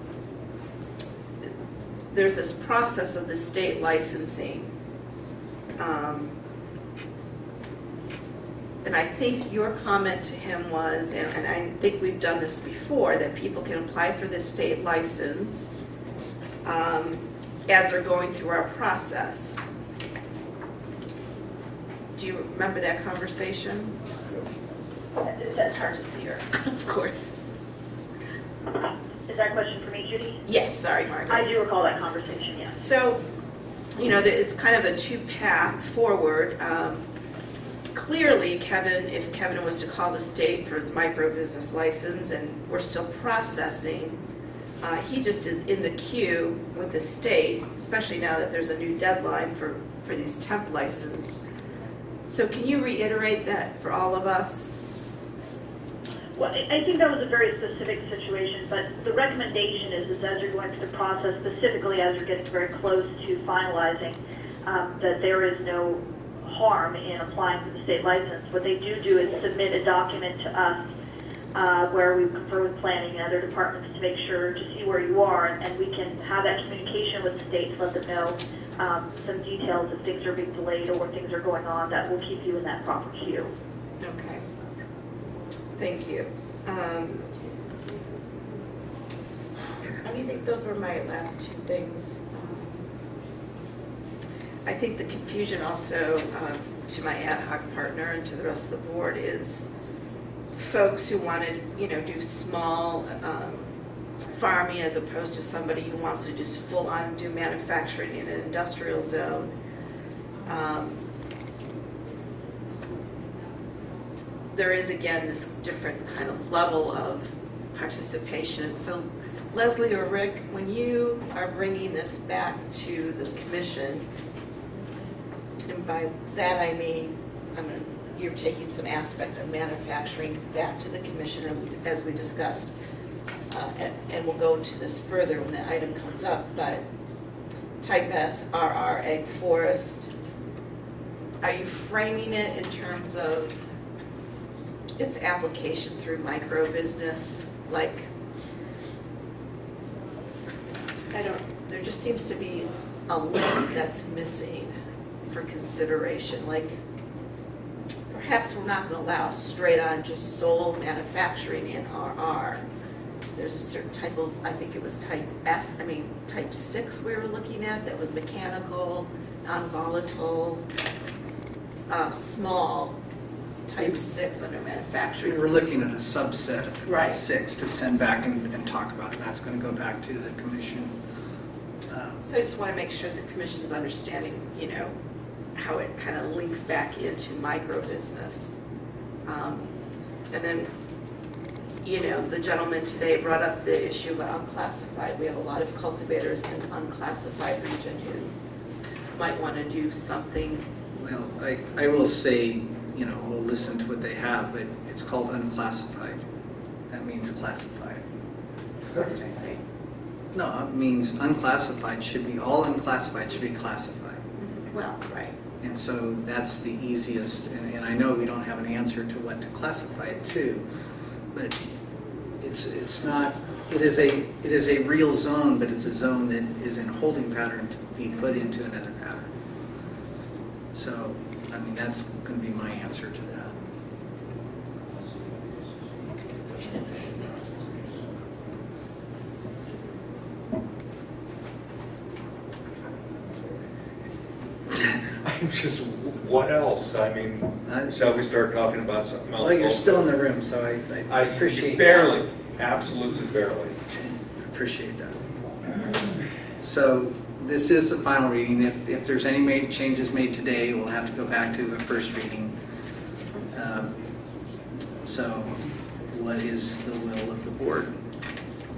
There's this process of the state licensing. um, And I think your comment to him was, and and I think we've done this before, that people can apply for the state license um, as they're going through our process. Do you remember that conversation? That's hard to see her, of course. Is that a question for me, Judy? Yes, sorry, Margaret. I do recall that conversation, yes. So, you know, it's kind of a two-path forward. Um, Clearly, Kevin, if Kevin was to call the state for his micro-business license, and we're still processing, uh, he just is in the queue with the state, especially now that there's a new deadline for, for these temp license. So can you reiterate that for all of us? Well, I think that was a very specific situation, but the recommendation is, is as you're going through the process, specifically as you're getting very close to finalizing, um, that there is no harm in applying for the state license. What they do do is submit a document to us uh, where we confer with planning and other departments to make sure, to see where you are, and we can have that communication with the state to let them know um, some details if things are being delayed or things are going on that will keep you in that proper queue. Okay. Thank you. Um, I think those were my last two things. Um, I think the confusion also um, to my ad hoc partner and to the rest of the board is folks who want to, you know, do small um, farming as opposed to somebody who wants to just full-on do manufacturing in an industrial zone. Um, there is again this different kind of level of participation. So Leslie or Rick, when you are bringing this back to the commission, and by that I mean, I you're taking some aspect of manufacturing back to the commission as we discussed. Uh, and, and we'll go into this further when the item comes up, but type S, RR, ag forest, are you framing it in terms of its application through micro business, like, I don't, there just seems to be a link that's missing for consideration, like, perhaps we're not gonna allow straight on just sole manufacturing in RR, there's a certain type of, I think it was type S, I mean, type six we were looking at that was mechanical, non-volatile, uh, small, type six under manufacturing. We're looking at a subset of Right. six to send back and, and talk about, and that's gonna go back to the commission. Um, So I just want to make sure the commission's understanding, you know, how it kind of links back into micro business. Um, And then, you know, the gentleman today brought up the issue about unclassified. We have a lot of cultivators in unclassified region who might want to do something. Well, I, I will say, you know, we'll listen to what they have, but it's called unclassified. That means classified. What did I say? No, it means unclassified should be, all unclassified should be classified. Mm-hmm. Well, right. And so that's the easiest, and, and I know we don't have an answer to what to classify it to, but it's, it's not, it is a, it is a real zone, but it's a zone that is in holding pattern to be put into another pattern. So, I mean, that's gonna be my answer to that. I'm just, what else? I mean, shall we start talking about something else? Well, you're still in the room, so I, I I appreciate. Barely, absolutely barely. Appreciate that. So this is the final reading. If, if there's any made, changes made today, we'll have to go back to a first reading. Um, So what is the will of the board?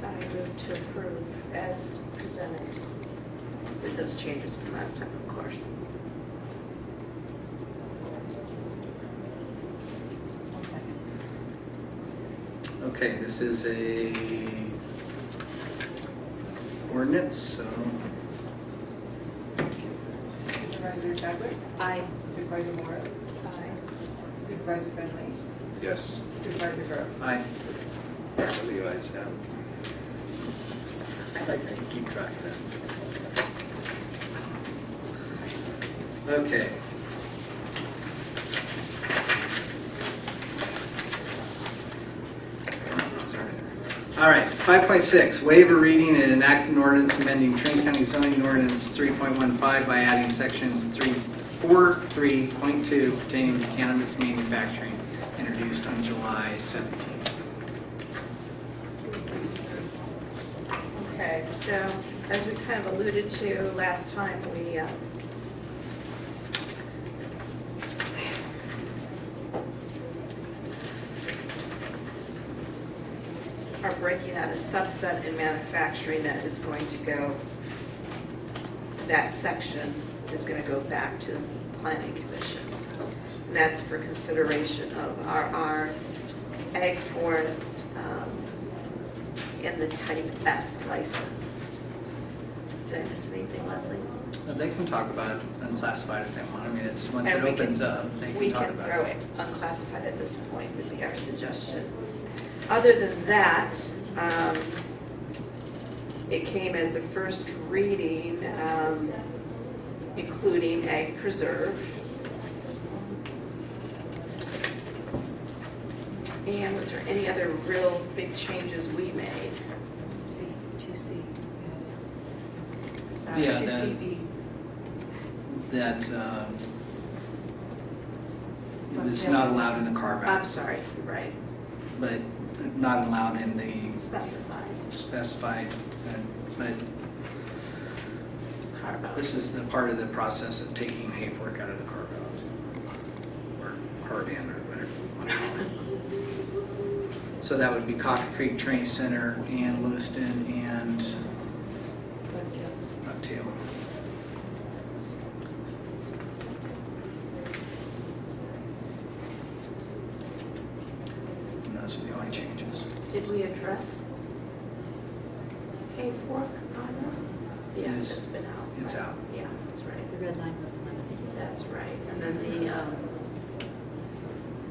I move to approve as presented with those changes from last time, of course. Okay, this is a ordinance, so Supervisor Chadwick? Aye. Supervisor Morris? Aye. Supervisor Fenley? Yes. Supervisor Groves? Aye. The ayes have. I'd like to keep track of that. Okay. All right, 5.6, waiver reading and enact an ordinance amending Trinity County zoning ordinance 3.15 by adding section 343.2 pertaining to cannabis manufacturing, introduced on July 17th. Okay, so as we kind of alluded to last time, we, uh, are breaking out a subset in manufacturing that is going to go, that section is going to go back to the planning commission. And That's for consideration of our ag forest, um, in the type S license. Did I miss anything, Leslie? Uh, They can talk about it unclassified if they want. I mean, it's, once it And we can- opens up, they We can talk can about throw it. it unclassified at this point would be our suggestion. Other than that, um, it came as the first reading, um, including ag preserve. And was there any other real big changes we made? C, two C. Yeah, Two that- CB. That uh, it's not allowed in the carve I'm sorry, right, but not allowed in the specified. specified, uh, but this is the part of the process of taking Hayfork out of the carve out. Or carve in, or whatever you want to call it. So that would be Coffee Creek Trinity Center and Lewiston and Bucktail. And those are the only changes. Did we address hay fork on this? Yeah, Yes. it's been out. It's right? out. Yeah, that's right. The red line was eliminated. That's right. And then the, um,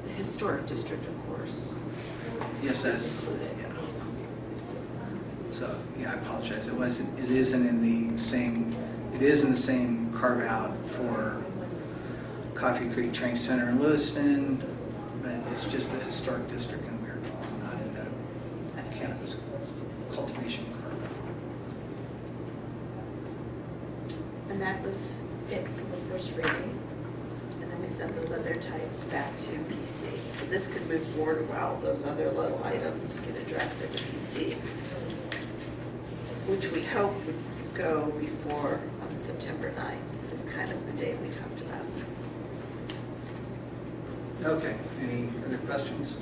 the historic district, of course. Yes, that's, included. yeah. So, yeah, I apologize. It wasn't, it isn't in the same, it is in the same carve out for Coffee Creek Trinity Center in Lewiston, but it's just the historic district in Weaverville, not in the cannabis cultivation permit. And that was it for the first reading. And then we send those other types back to PC. So this could move forward while those other little items get addressed at the PC, which we hope would go before on September 9th, is kind of the date we talked about. Okay, any other questions?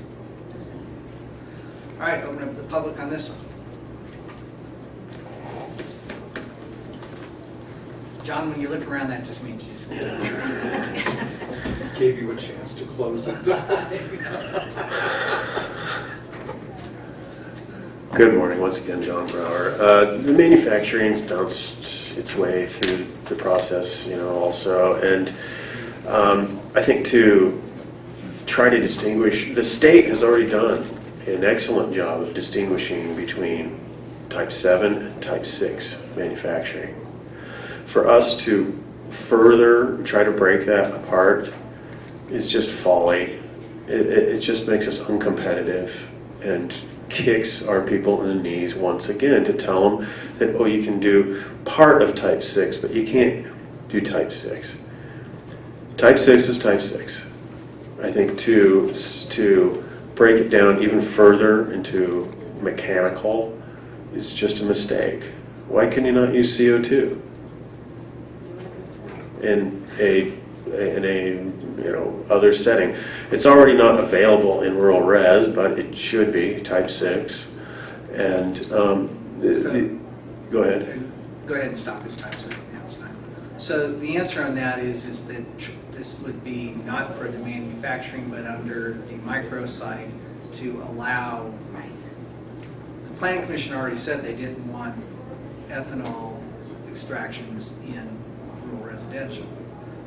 All right, open up the public on this one. John, when you look around, that just means you just. Gave you a chance to close it. Good morning, once again, John Brower. Uh, The manufacturing's bounced its way through the process, you know, also, and um, I think to try to distinguish, the state has already done an excellent job of distinguishing between type 7 and type 6 manufacturing. For us to further try to break that apart is just folly. It, it, it just makes us uncompetitive and kicks our people in the knees once again to tell them that, oh, you can do part of type 6, but you can't do type 6. Type 6 is type 6. I think to, to break it down even further into mechanical is just a mistake. Why can you not use CO2 in a in a you know other setting? It's already not available in rural res, but it should be type six. And um, the, the, go ahead. Go ahead and stop this time, so now it's time. So the answer on that is, is that tr- this would be not for the manufacturing, but under the micro site to allow. The planning commission already said they didn't want ethanol extractions in rural residential.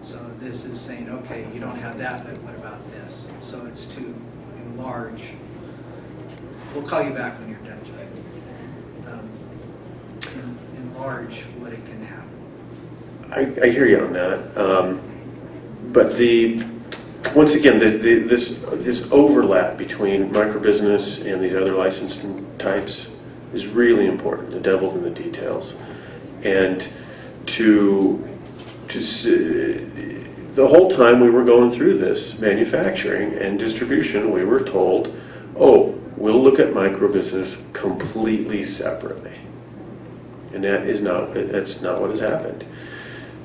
So this is saying, okay, you don't have that, but what about this? So it's to enlarge. We'll call you back when you're done, Jay. Um, en- Enlarge what it can have. I, I hear you on that. Um, but the once again, this, the, this this overlap between microbusiness and these other licensing types is really important. The devil's in the details, and to to s- the whole time we were going through this manufacturing and distribution, we were told, "Oh, we'll look at microbusiness completely separately," and that is not that's not what has happened.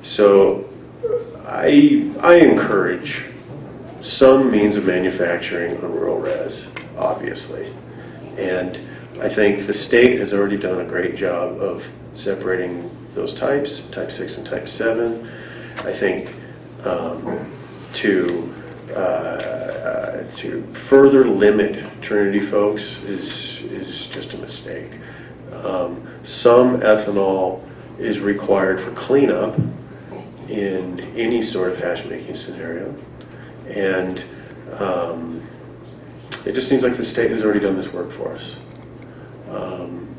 So, I I encourage some means of manufacturing on rural res, obviously, and I think the state has already done a great job of separating those types, type six and type seven. I think um, to uh, uh, to further limit Trinity folks is is just a mistake. Um, some ethanol is required for cleanup in any sort of hash making scenario, and um, it just seems like the state has already done this work for us. Um,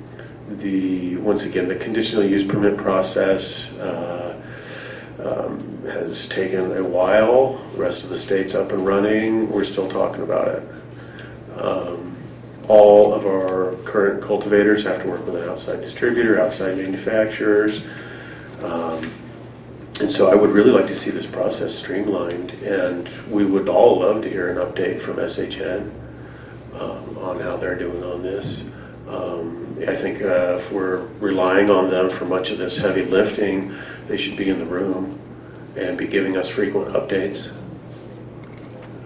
the once again the conditional use permit process uh, um, has taken a while. The rest of the state's up and running. We're still talking about it. Um, all of our current cultivators have to work with an outside distributor, outside manufacturers. Um, and so I would really like to see this process streamlined, and we would all love to hear an update from SHN um, on how they're doing on this. Um, I think uh, if we're relying on them for much of this heavy lifting, they should be in the room and be giving us frequent updates.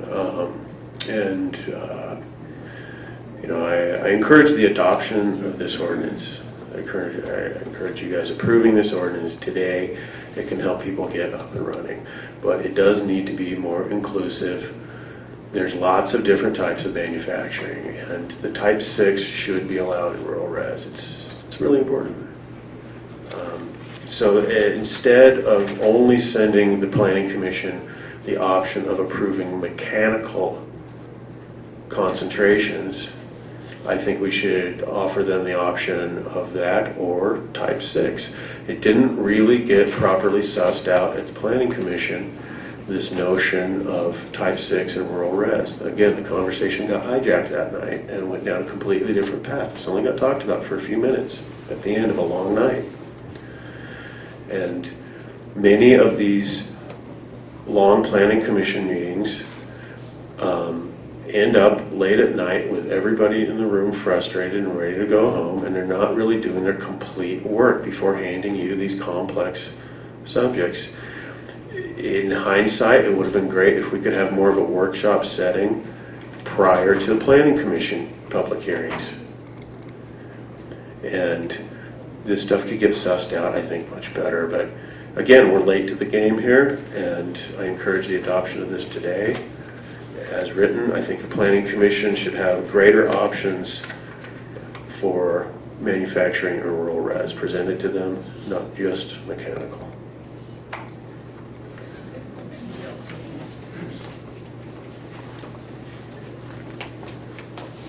Um, and, uh, you know, I, I encourage the adoption of this ordinance. I encourage, I encourage you guys approving this ordinance today. It can help people get up and running. But it does need to be more inclusive. There's lots of different types of manufacturing, and the type 6 should be allowed in rural res. It's, it's really important. Um, so uh, instead of only sending the planning commission the option of approving mechanical concentrations, I think we should offer them the option of that or type 6. It didn't really get properly sussed out at the planning commission this notion of type 6 and rural res. Again, the conversation got hijacked that night and went down a completely different path. This only got talked about for a few minutes at the end of a long night. And many of these long planning commission meetings um, end up late at night with everybody in the room frustrated and ready to go home, and they're not really doing their complete work before handing you these complex subjects. In hindsight, it would have been great if we could have more of a workshop setting prior to the planning commission public hearings. And this stuff could get sussed out, I think, much better. But again, we're late to the game here, and I encourage the adoption of this today. As written, I think the planning commission should have greater options for manufacturing or rural res presented to them, not just mechanical.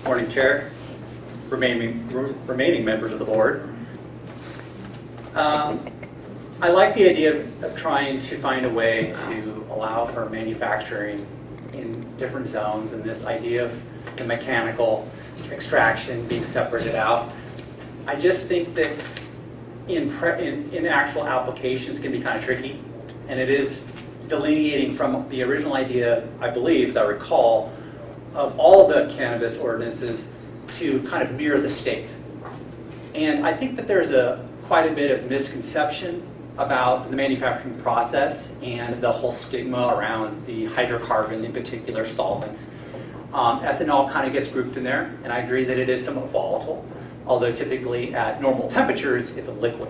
Morning, Chair, remaining, remaining members of the board. Um, I like the idea of, of trying to find a way to allow for manufacturing in different zones and this idea of the mechanical extraction being separated out. I just think that in, in, in actual applications can be kind of tricky, and it is delineating from the original idea, I believe, as I recall, of all the cannabis ordinances to kind of mirror the state. And I think that there's a quite a bit of misconception about the manufacturing process and the whole stigma around the hydrocarbon, in particular solvents. Um, ethanol kind of gets grouped in there, and I agree that it is somewhat volatile, although typically at normal temperatures, it's a liquid.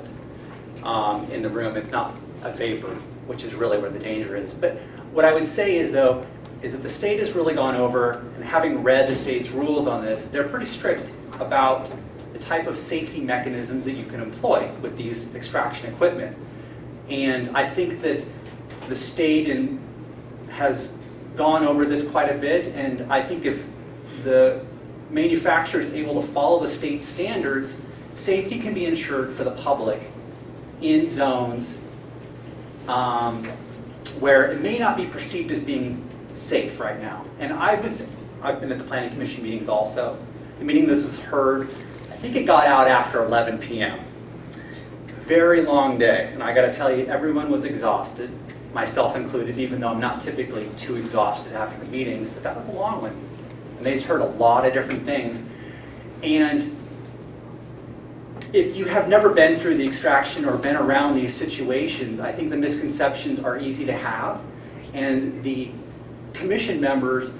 Um, in the room, it's not a vapor, which is really where the danger is. But what I would say is, though, is that the state has really gone over, and having read the state's rules on this, they're pretty strict about the type of safety mechanisms that you can employ with these extraction equipment. And I think that the state in, has gone over this quite a bit, and I think if the manufacturer is able to follow the state standards, safety can be ensured for the public in zones um, where it may not be perceived as being safe right now. And I was, I've been at the planning commission meetings also. The meeting this was heard, think it got out after 11 p.m. Very long day, and I got to tell you, everyone was exhausted, myself included, even though I'm not typically too exhausted after the meetings, but that was a long one. And they just heard a lot of different things. And if you have never been through the extraction or been around these situations, I think the misconceptions are easy to have. And the commission members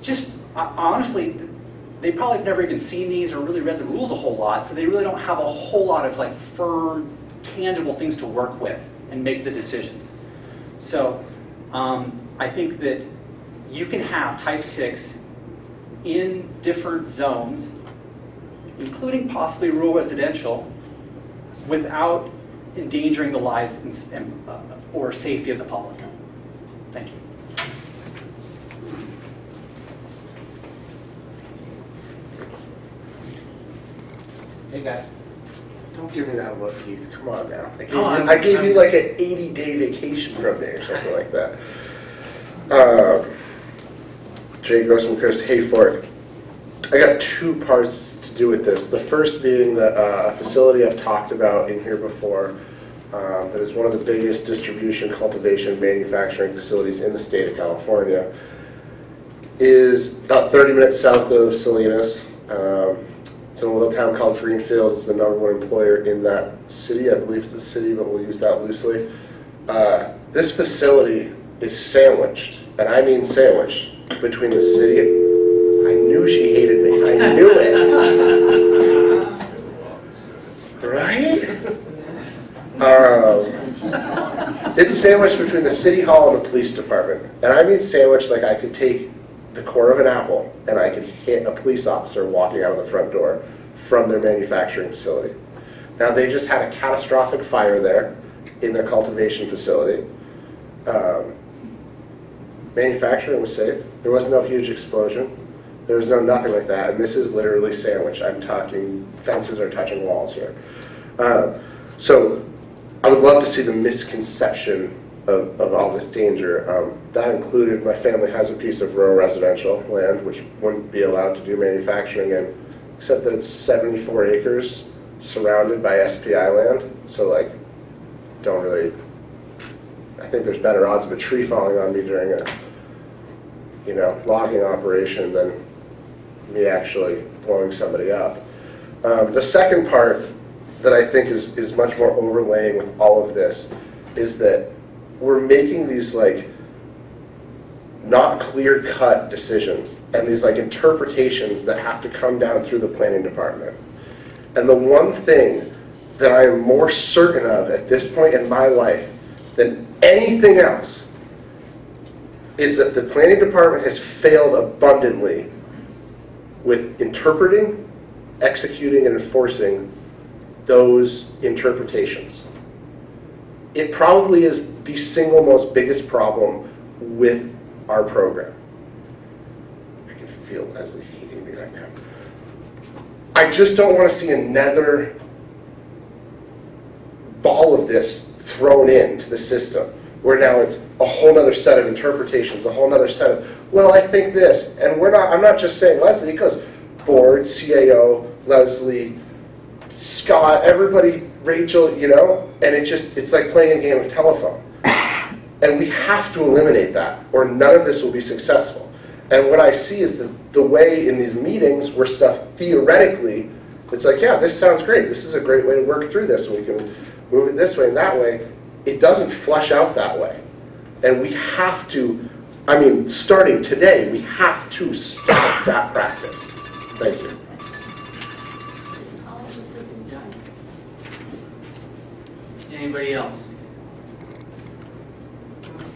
just uh, honestly, they probably have never even seen these or really read the rules a whole lot, so they really don't have a whole lot of like firm, tangible things to work with and make the decisions. So um, I think that you can have type 6 in different zones, including possibly rural residential, without endangering the lives and, and, uh, or safety of the public. Hey guys. Don't give me that look, Keith. Come on now. I gave, on. you, I gave you like an 80 day vacation from me or something like that. Um, Jay Grossman, Chris Hayford. I got two parts to do with this. The first being that uh, a facility I've talked about in here before um, that is one of the biggest distribution, cultivation, manufacturing facilities in the state of California is about 30 minutes south of Salinas. Um, it's in a little town called Greenfield. It's the number one employer in that city. I believe it's the city, but we'll use that loosely. Uh, this facility is sandwiched, and I mean sandwiched, between the city. I knew she hated me. I knew it. right? Um, it's sandwiched between the city hall and the police department. And I mean sandwiched like I could take the core of an apple and I could hit a police officer walking out of the front door from their manufacturing facility. Now they just had a catastrophic fire there in their cultivation facility. Um, manufacturing was safe. There was no huge explosion. There was no nothing like that. And this is literally sandwich. I'm talking fences are touching walls here. Uh, so I would love to see the misconception of, of all this danger. Um, that included, my family has a piece of rural residential land which wouldn't be allowed to do manufacturing in, except that it's 74 acres surrounded by SPI land. So like, don't really, I think there's better odds of a tree falling on me during a, you know, logging operation than me actually blowing somebody up. Um, the second part that I think is, is much more overlaying with all of this is that we're making these like not clear cut decisions and these like interpretations that have to come down through the planning department. And the one thing that I am more certain of at this point in my life than anything else is that the planning department has failed abundantly with interpreting, executing, and enforcing those interpretations. It probably is the single most biggest problem with our program. I can feel Leslie hating me right now. I just don't want to see another ball of this thrown into the system where now it's a whole other set of interpretations, a whole other set of, well, I think this. And we're not, I'm not just saying Leslie, because board, CAO, Leslie, Scott, everybody, Rachel, you know, and it just, it's like playing a game of telephone. And we have to eliminate that, or none of this will be successful. And what I see is that the way in these meetings where stuff theoretically, it's like, yeah, this sounds great. This is a great way to work through this. We can move it this way and that way. It doesn't flush out that way. And we have to, I mean, starting today, we have to stop that practice. Thank you. Anybody else?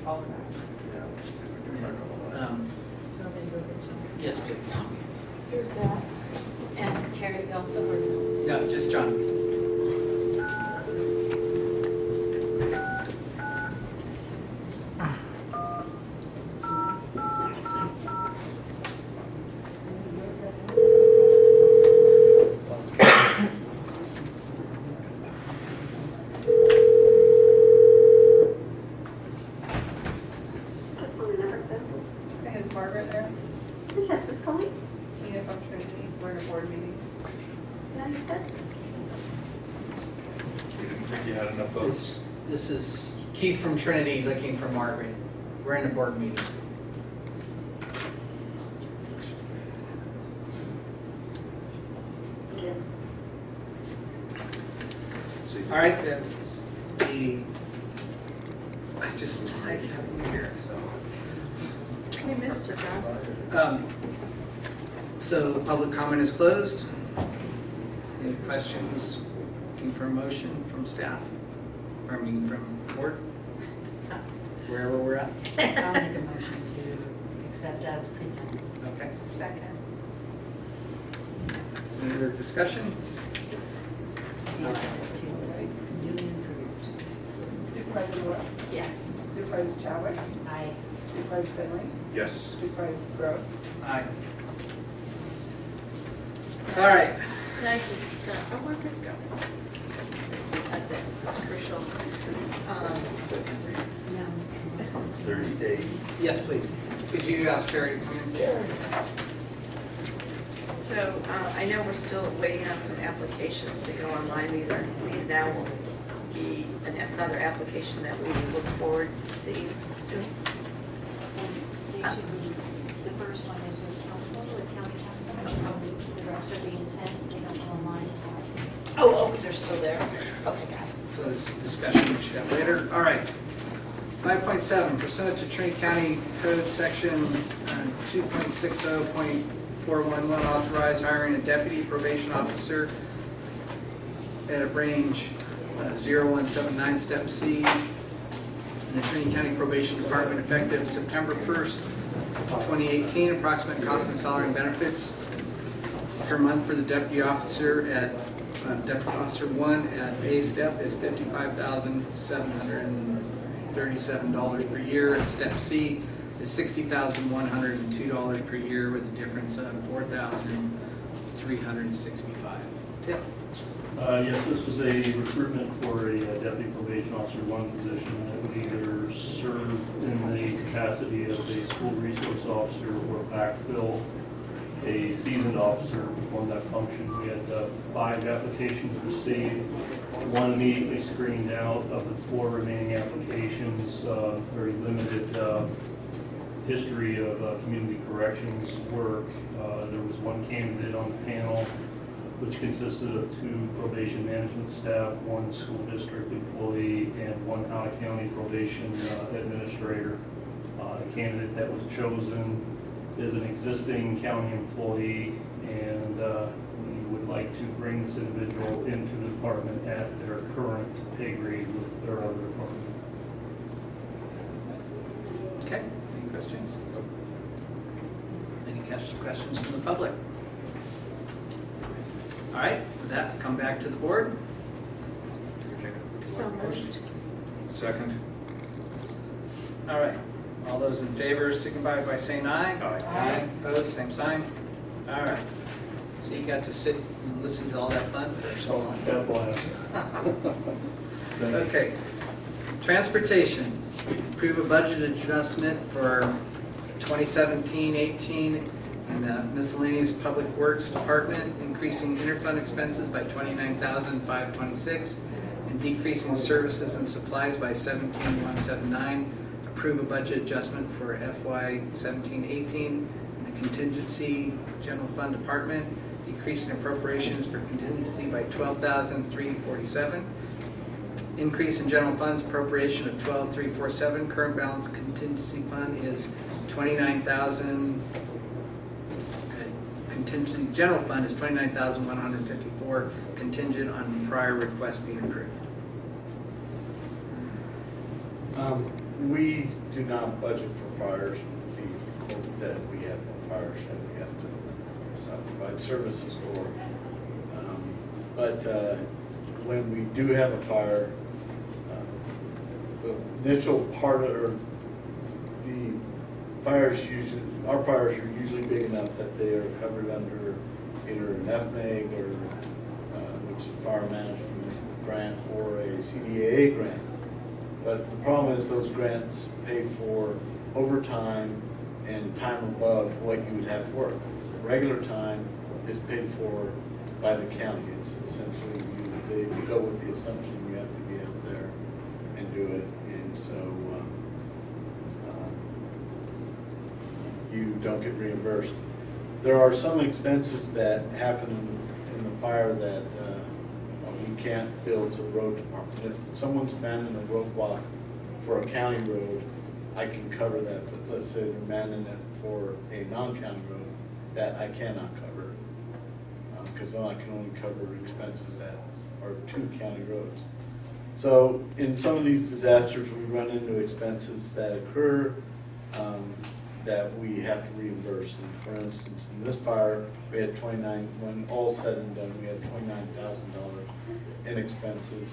Um, Yes, please. Here's that. And Terry also worked No, just John. Okay, is Margaret there? Yes, it's calling. Tina from Trinity, we're in a board meeting. We didn't think you had enough votes. This, this is Keith from Trinity looking for Margaret. We're in a board meeting. All right, then, the, I just like having you here. We missed you, John. Um, So the public comment is closed. Any questions? Looking for a motion from staff? Or I mean, from board? We're? I'll make a motion to accept as presented. Okay. Second. Any other discussion? Improved. Supervisor West? Yes. Supervisor Chadwick? Aye. Supervisor Fenley? Yes. Supervisor Groves? Aye. All right. Can I just, uh, oh, did it go? That's crucial. Um, Thirty days. Yes, please. Could you ask Terry to come in? So uh, I know we're still waiting on some applications to go online. These are, these now will be an- another application that we look forward to seeing soon. They should be, the first one is with counsel, with county counsel. The rest are being sent, they don't go online. Oh, oh, they're still there? Okay, got it. So this discussion we should have later. All right. 5.7, pursuant to Trinity County Code Section uh, 2.60.411, authorize hiring a deputy probation officer at a range uh, 0179 step C in the Trinity County Probation Department effective September 1st, 2018. Approximate cost and salary and benefits per month for the deputy officer at, uh, deputy officer one at A step is fifty-five thousand seven hundred and thirty-seven dollars per year. And step C is sixty thousand one hundred and two dollars per year with a difference of four thousand three hundred and sixty-five. Yep. Uh, Yes, this was a recruitment for a uh, deputy probation officer, one position that would either serve in the capacity of a school resource officer or backfill a seasoned officer to perform that function. We had uh, five applications received, one immediately screened out of the four remaining applications, uh, very limited uh, history of uh, community corrections work. Uh, There was one candidate on the panel which consisted of two probation management staff, one school district employee, and one out-of-county probation uh, administrator. Uh, The candidate that was chosen is an existing county employee, and would like to bring this individual into the department at their current pay grade with their other department. Okay, any questions? Any ques- questions from the public? All right, with that, come back to the board. So moved. Second? All right, all those in favor signify by saying aye. Aye. Opposed, same sign. All right, so you got to sit and listen to all that fun? God bless. Okay, transportation, approve a budget adjustment for 2017-18 in the miscellaneous public works department, increasing interfund expenses by 29,526 and decreasing services and supplies by 17,179. Approve a budget adjustment for FY 17-18 in the contingency general fund department, decreasing appropriations for contingency by 12,347. Increase in general funds appropriation of 12,347. Current balance contingency fund is 29,000. Contingency general fund is 29,154 contingent on prior request being approved. Um, We do not budget for fires, the that we have no fires uh, provide services for. Um, But uh, when we do have a fire, uh, the initial part of, or the fires usually, our fires are usually big enough that they are covered under either an FMAG or, uh, which is fire management grant, or a CDAA grant. But the problem is those grants pay for overtime and time above what you would have to work. Regular time is paid for by the county. It's essentially, you, they go with the assumption you have to be out there and do it. And so, um, um, you don't get reimbursed. There are some expenses that happen in, in the fire that, uh, we can't bill to the road department. If someone's manning a roadblock for a county road, I can cover that, but let's say they're manning it for a non-county road, that I cannot cover. Because then I can only cover expenses that are two county roads. So in some of these disasters, we run into expenses that occur um, that we have to reimburse. And for instance, in this fire, we had twenty-nine, when all said and done, we had twenty-nine thousand dollars in expenses.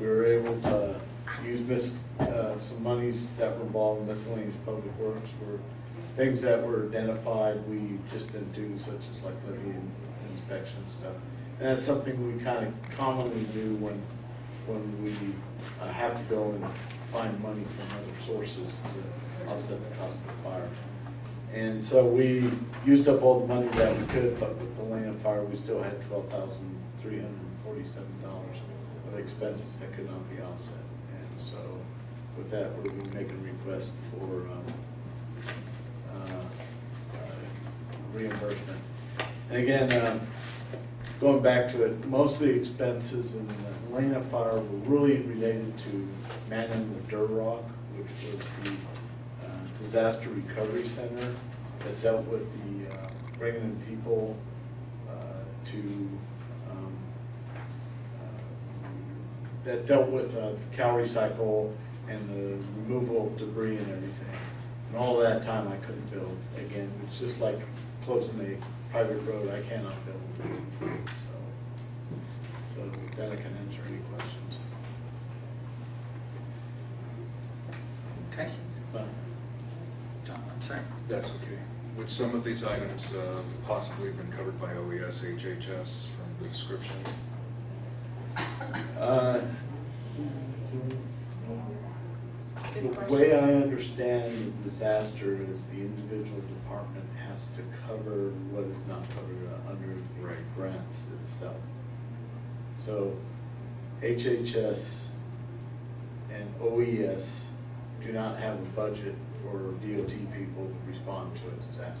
We were able to use mis, uh, some monies that were involved in miscellaneous public works were things that were identified, we just didn't do, such as like levee inspection stuff. And that's something we kind of commonly do when, when we uh, have to go and find money from other sources to offset the cost of the fire. And so we used up all the money that we could, but with the land fire, we still had twelve thousand three hundred forty-seven dollars of expenses that could not be offset. And so with that, we're making requests for um, reimbursement. And again, um, going back to it, most of the expenses in the fire were really related to manning the Durock, which was the uh, disaster recovery center that dealt with the uh, bringing in people uh, to um, uh, that dealt with uh, CalRecycle and the removal of debris and everything. And all that time I couldn't build. Again, it's just like closing a private road, I cannot build. So, so with that I can answer any questions. Questions? But John, I'm sorry. That's okay. Would some of these items uh, possibly have been covered by OES, HHS from the description? Uh, Good The question. way I understand the disaster is the individual department has to cover what is not covered under the grants itself. So HHS and OES do not have a budget for DOT people to respond to a disaster.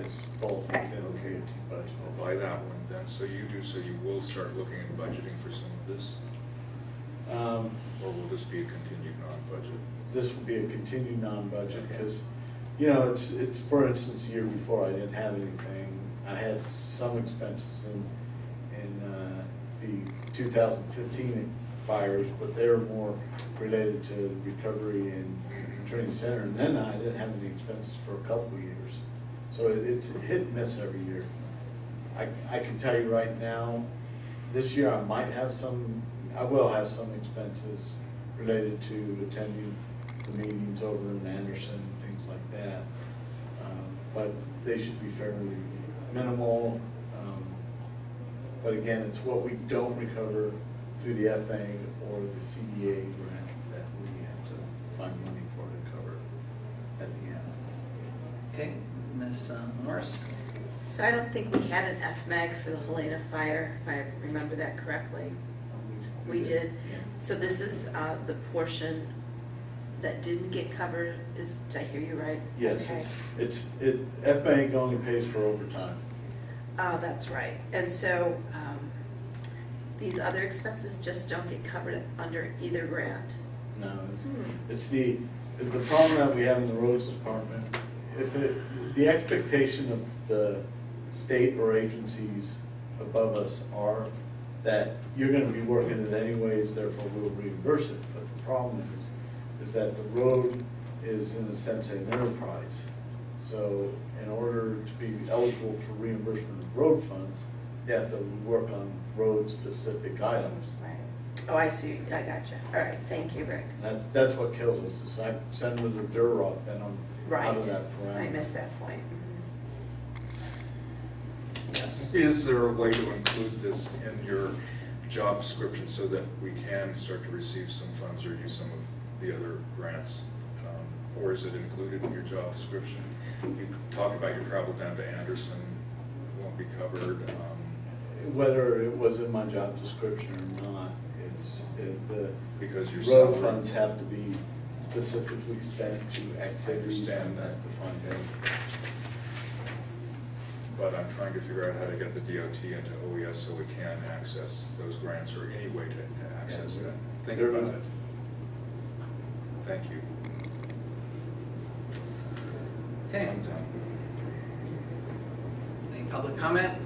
It falls within the DOT budget. I'll buy that one then, so you do, so you will start looking at budgeting for some of this? Um, Or will this be a continued non-budget? this would be a continued non-budget, because, you know, it's, it's, for instance, the year before, I didn't have anything. I had some expenses in, in, uh, the two thousand fifteen fires, but they're more related to recovery and training center, and then I didn't have any expenses for a couple of years. So it- it's a hit and miss every year. I, I can tell you right now, this year I might have some, I will have some expenses related to attending the meetings over in Anderson, and things like that. Um, But they should be fairly minimal. Um, But again, it's what we don't recover through the FBA or the CDA grant that we have to find money for to cover at the end. Okay, Ms. uh, Morris? So I don't think we had an FMAG for the Helena fire, if I remember that correctly. We did. So this is uh, the portion that didn't get covered, is, did I hear you right? Yes, Okay. it's, it's, it, FBank only pays for overtime. Ah, that's right. And so um, these other expenses just don't get covered under either grant. No, it's, Hmm. it's the, the problem that we have in the roads department, if it, the expectation of the state or agencies above us are that you're gonna be working it anyways, therefore we'll reimburse it. But the problem is, is that the road is in a sense an enterprise. So in order to be eligible for reimbursement of road funds, they have to work on road-specific items. Right. Oh, I see. I gotcha. All right, thank you, Rick. That's, that's what kills us, is I send them the Durock, then I'm out of that parameter. I missed that point. Yes. Is there a way to include this in your job description so that we can start to receive some funds or use some of the other grants? Um, Or is it included in your job description? You talk about your travel down to Anderson won't be covered. um, Whether it was in my job description or not, it's, it, the Because your road salary- funds have to be specifically spent to activities understand that day. But I'm trying to figure out how to get the DOT into OES so we can access those grants or any way to to access Yeah, that. Think there- about it. Thank you. Okay. I'm done. Any public comment?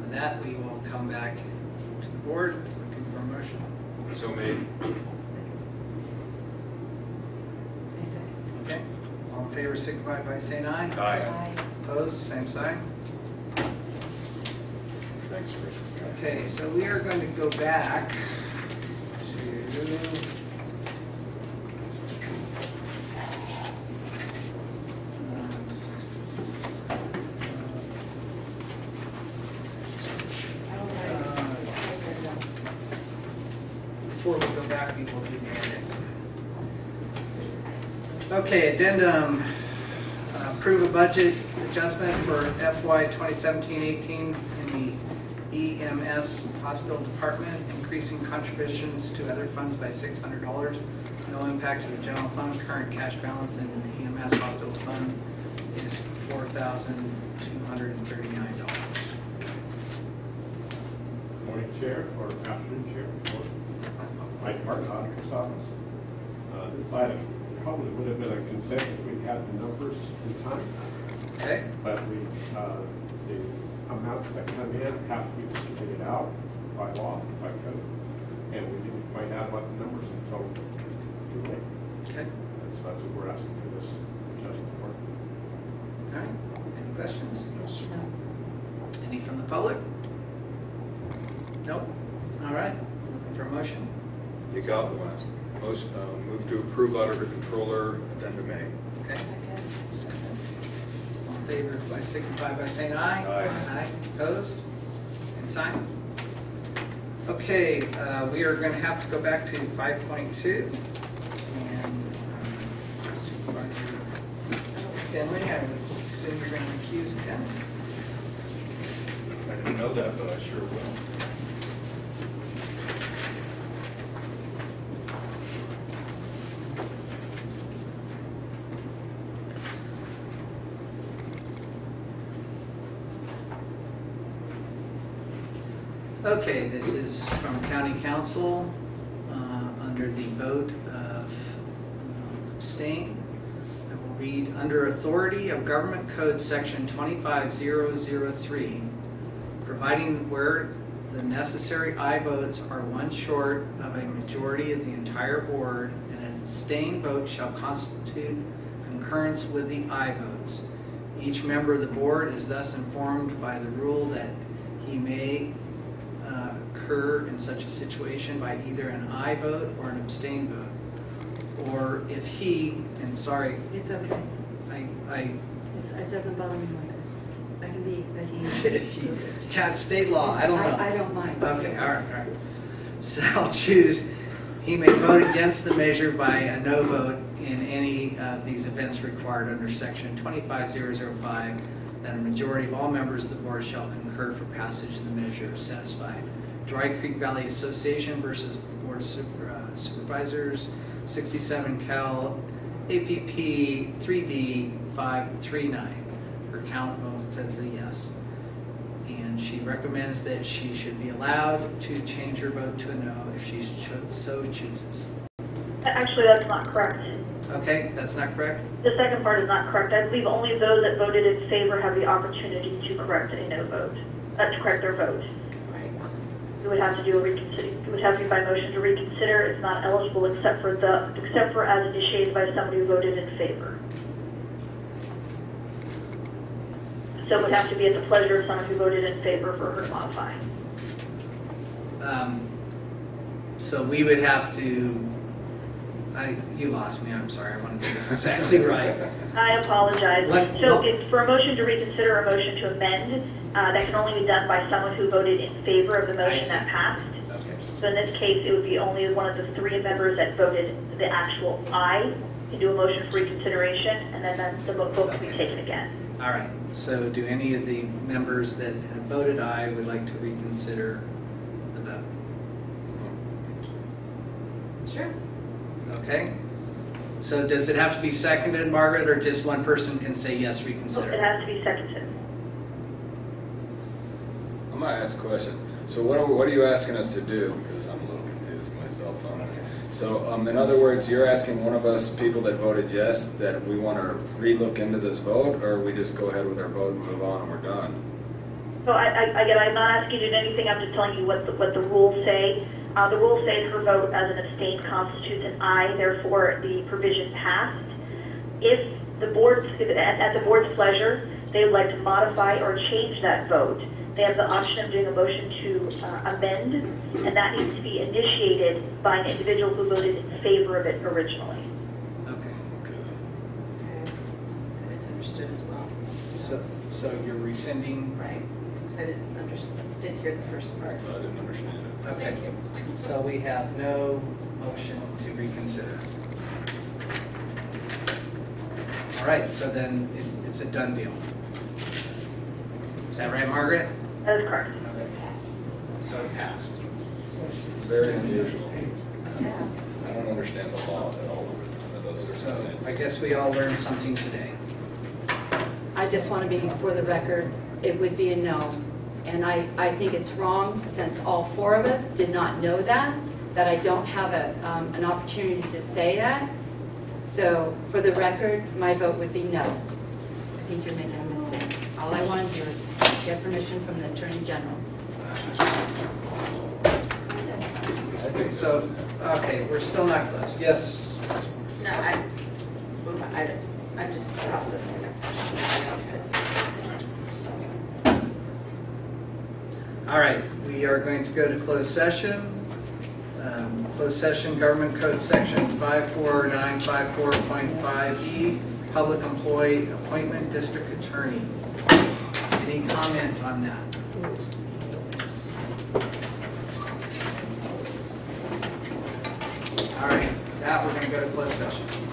With that, we will come back to the board, looking for a motion. So made. Okay, all in favor, signify by saying aye. Aye. Opposed, same sign. Thanks, Rich. Okay, so we are going to go back to, uh, uh, before we go back, we will do the edit. Okay, addendum, approve a budget adjustment for FY 2017-18 in the EMS hospital department, increasing contributions to other funds by $600. No impact to the general fund. Current cash balance in the EMS hospital fund is $4,239. Morning Chair, or afternoon Chair, Mike Martin, Auditor's Office. Uh, This item would have been a consent if we had the numbers in time. Okay. But we, uh, the amounts that come in have to be distributed out by law, by code, and we didn't find out about the numbers until too late. Okay. And so that's what we're asking for this adjustment for. All right, any questions? No. Any from the public? Nope. All right, looking for a motion. You got one. Most, uh, move to approve auditor controller addendum A. Okay. All in favor, by signify by saying aye. Aye. Aye, opposed? Same sign. Okay, uh, we are going to have to go back to 5.2. And Supervisor Fenley, I assume you're going to recuse again? I didn't know that, but I sure will. Okay, this is from County Counsel, uh, under the vote of um, abstain. I will read, under authority of Government Code Section 25003, providing where the necessary aye votes are one short of a majority of the entire board, and an abstain vote shall constitute concurrence with the aye votes. Each member of the board is thus informed by the rule that he may occur in such a situation by either an aye vote or an abstain vote. Or if he, and sorry, It's okay. I, I, It's, it doesn't bother me like that. I can be, but he. cat state law, I don't know. I, I don't mind. Okay, all right, all right. So I'll choose, he may vote against the measure by a no vote in any of these events required under section 25005, that a majority of all members of the board shall concur for passage of the measure is satisfied. Dry Creek Valley Association versus Board of Super- uh, Supervisors, 67 Cal APP 3D 539. Her count votes as a yes and she recommends that she should be allowed to change her vote to a no if she cho- so chooses. Actually, that's not correct. Okay, that's not correct? The second part is not correct. I believe only those that voted in favor have the opportunity to correct a no vote, uh, to correct their vote. Would have to do a reconsider, it would have to be by motion to reconsider. It's not eligible except for the, except for as initiated by somebody who voted in favor. So it would have to be at the pleasure of someone who voted in favor for her to modify. Um, So we would have to, I, you lost me, I'm sorry, I want to get this exactly right. I apologize. What- So what- it's for a motion to reconsider, a motion to amend, uh, that can only be done by someone who voted in favor of the motion that passed. Okay. So in this case, it would be only one of the three members that voted the actual aye can do a motion for reconsideration, and then then the vote can be taken again. All right, so do any of the members that have voted aye would like to reconsider the vote? Sure. Okay? So does it have to be seconded, Margaret, or just one person can say yes, So reconsider? It has to be seconded. I'm gonna ask a question. So what are, what are you asking us to do? Because I'm a little confused myself on this. So, um, in other words, you're asking one of us, people that voted yes, that we want to relook into this vote, or we just go ahead with our vote and move on and we're done? So I, I, again, I'm not asking you to do anything, I'm just telling you what the, what the rules say. Uh, the rule says her vote as an abstain constitutes an aye, therefore the provision passed. If the board, at, at the board's pleasure, they would like to modify or change that vote, they have the option of doing a motion to uh, amend, and that needs to be initiated by an individual who voted in favor of it originally. Okay. Okay. I misunderstood as well. So, so you're rescinding? Right, because I didn't understand, didn't hear the first part. So I didn't understand it. Okay. So we have no motion to reconsider. All right, so then it- it's a done deal. Is that right, Margaret? That is correct. So it passed. Very unusual. I don't understand the law at all under those So I guess we all learned something today. I just want to be, for the record, it would be a no. And I, I think it's wrong, since all four of us did not know that, that I don't have a, um, an opportunity to say that. So, for the record, my vote would be no. I think you're making a mistake. All I want to do is get permission from the Attorney General. Okay, So, okay, we're still not close. Yes? No, I, I, I'm just processing it. All right, we are going to go to closed session. Um, closed session, Government Code Section 54954.5E, Public Employee Appointment District Attorney. Any comment on that? All right, that we're going to go to closed session.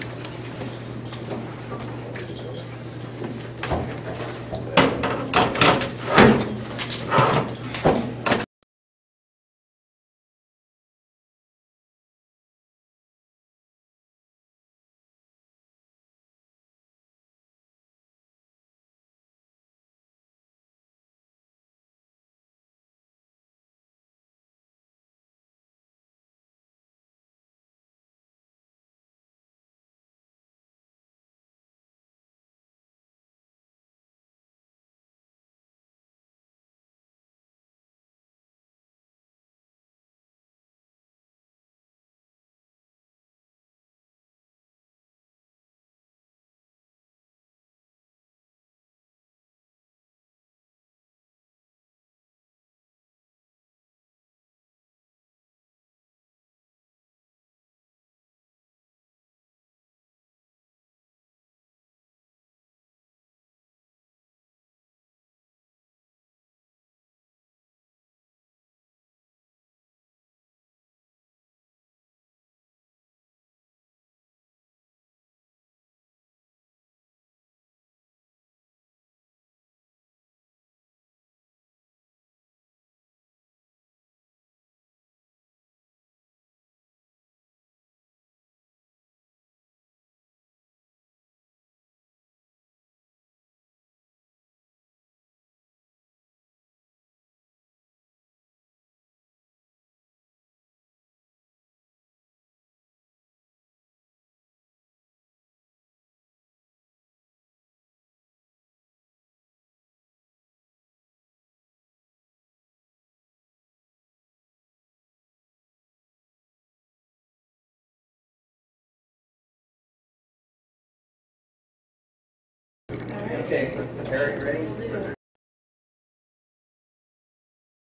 Okay, Eric, ready?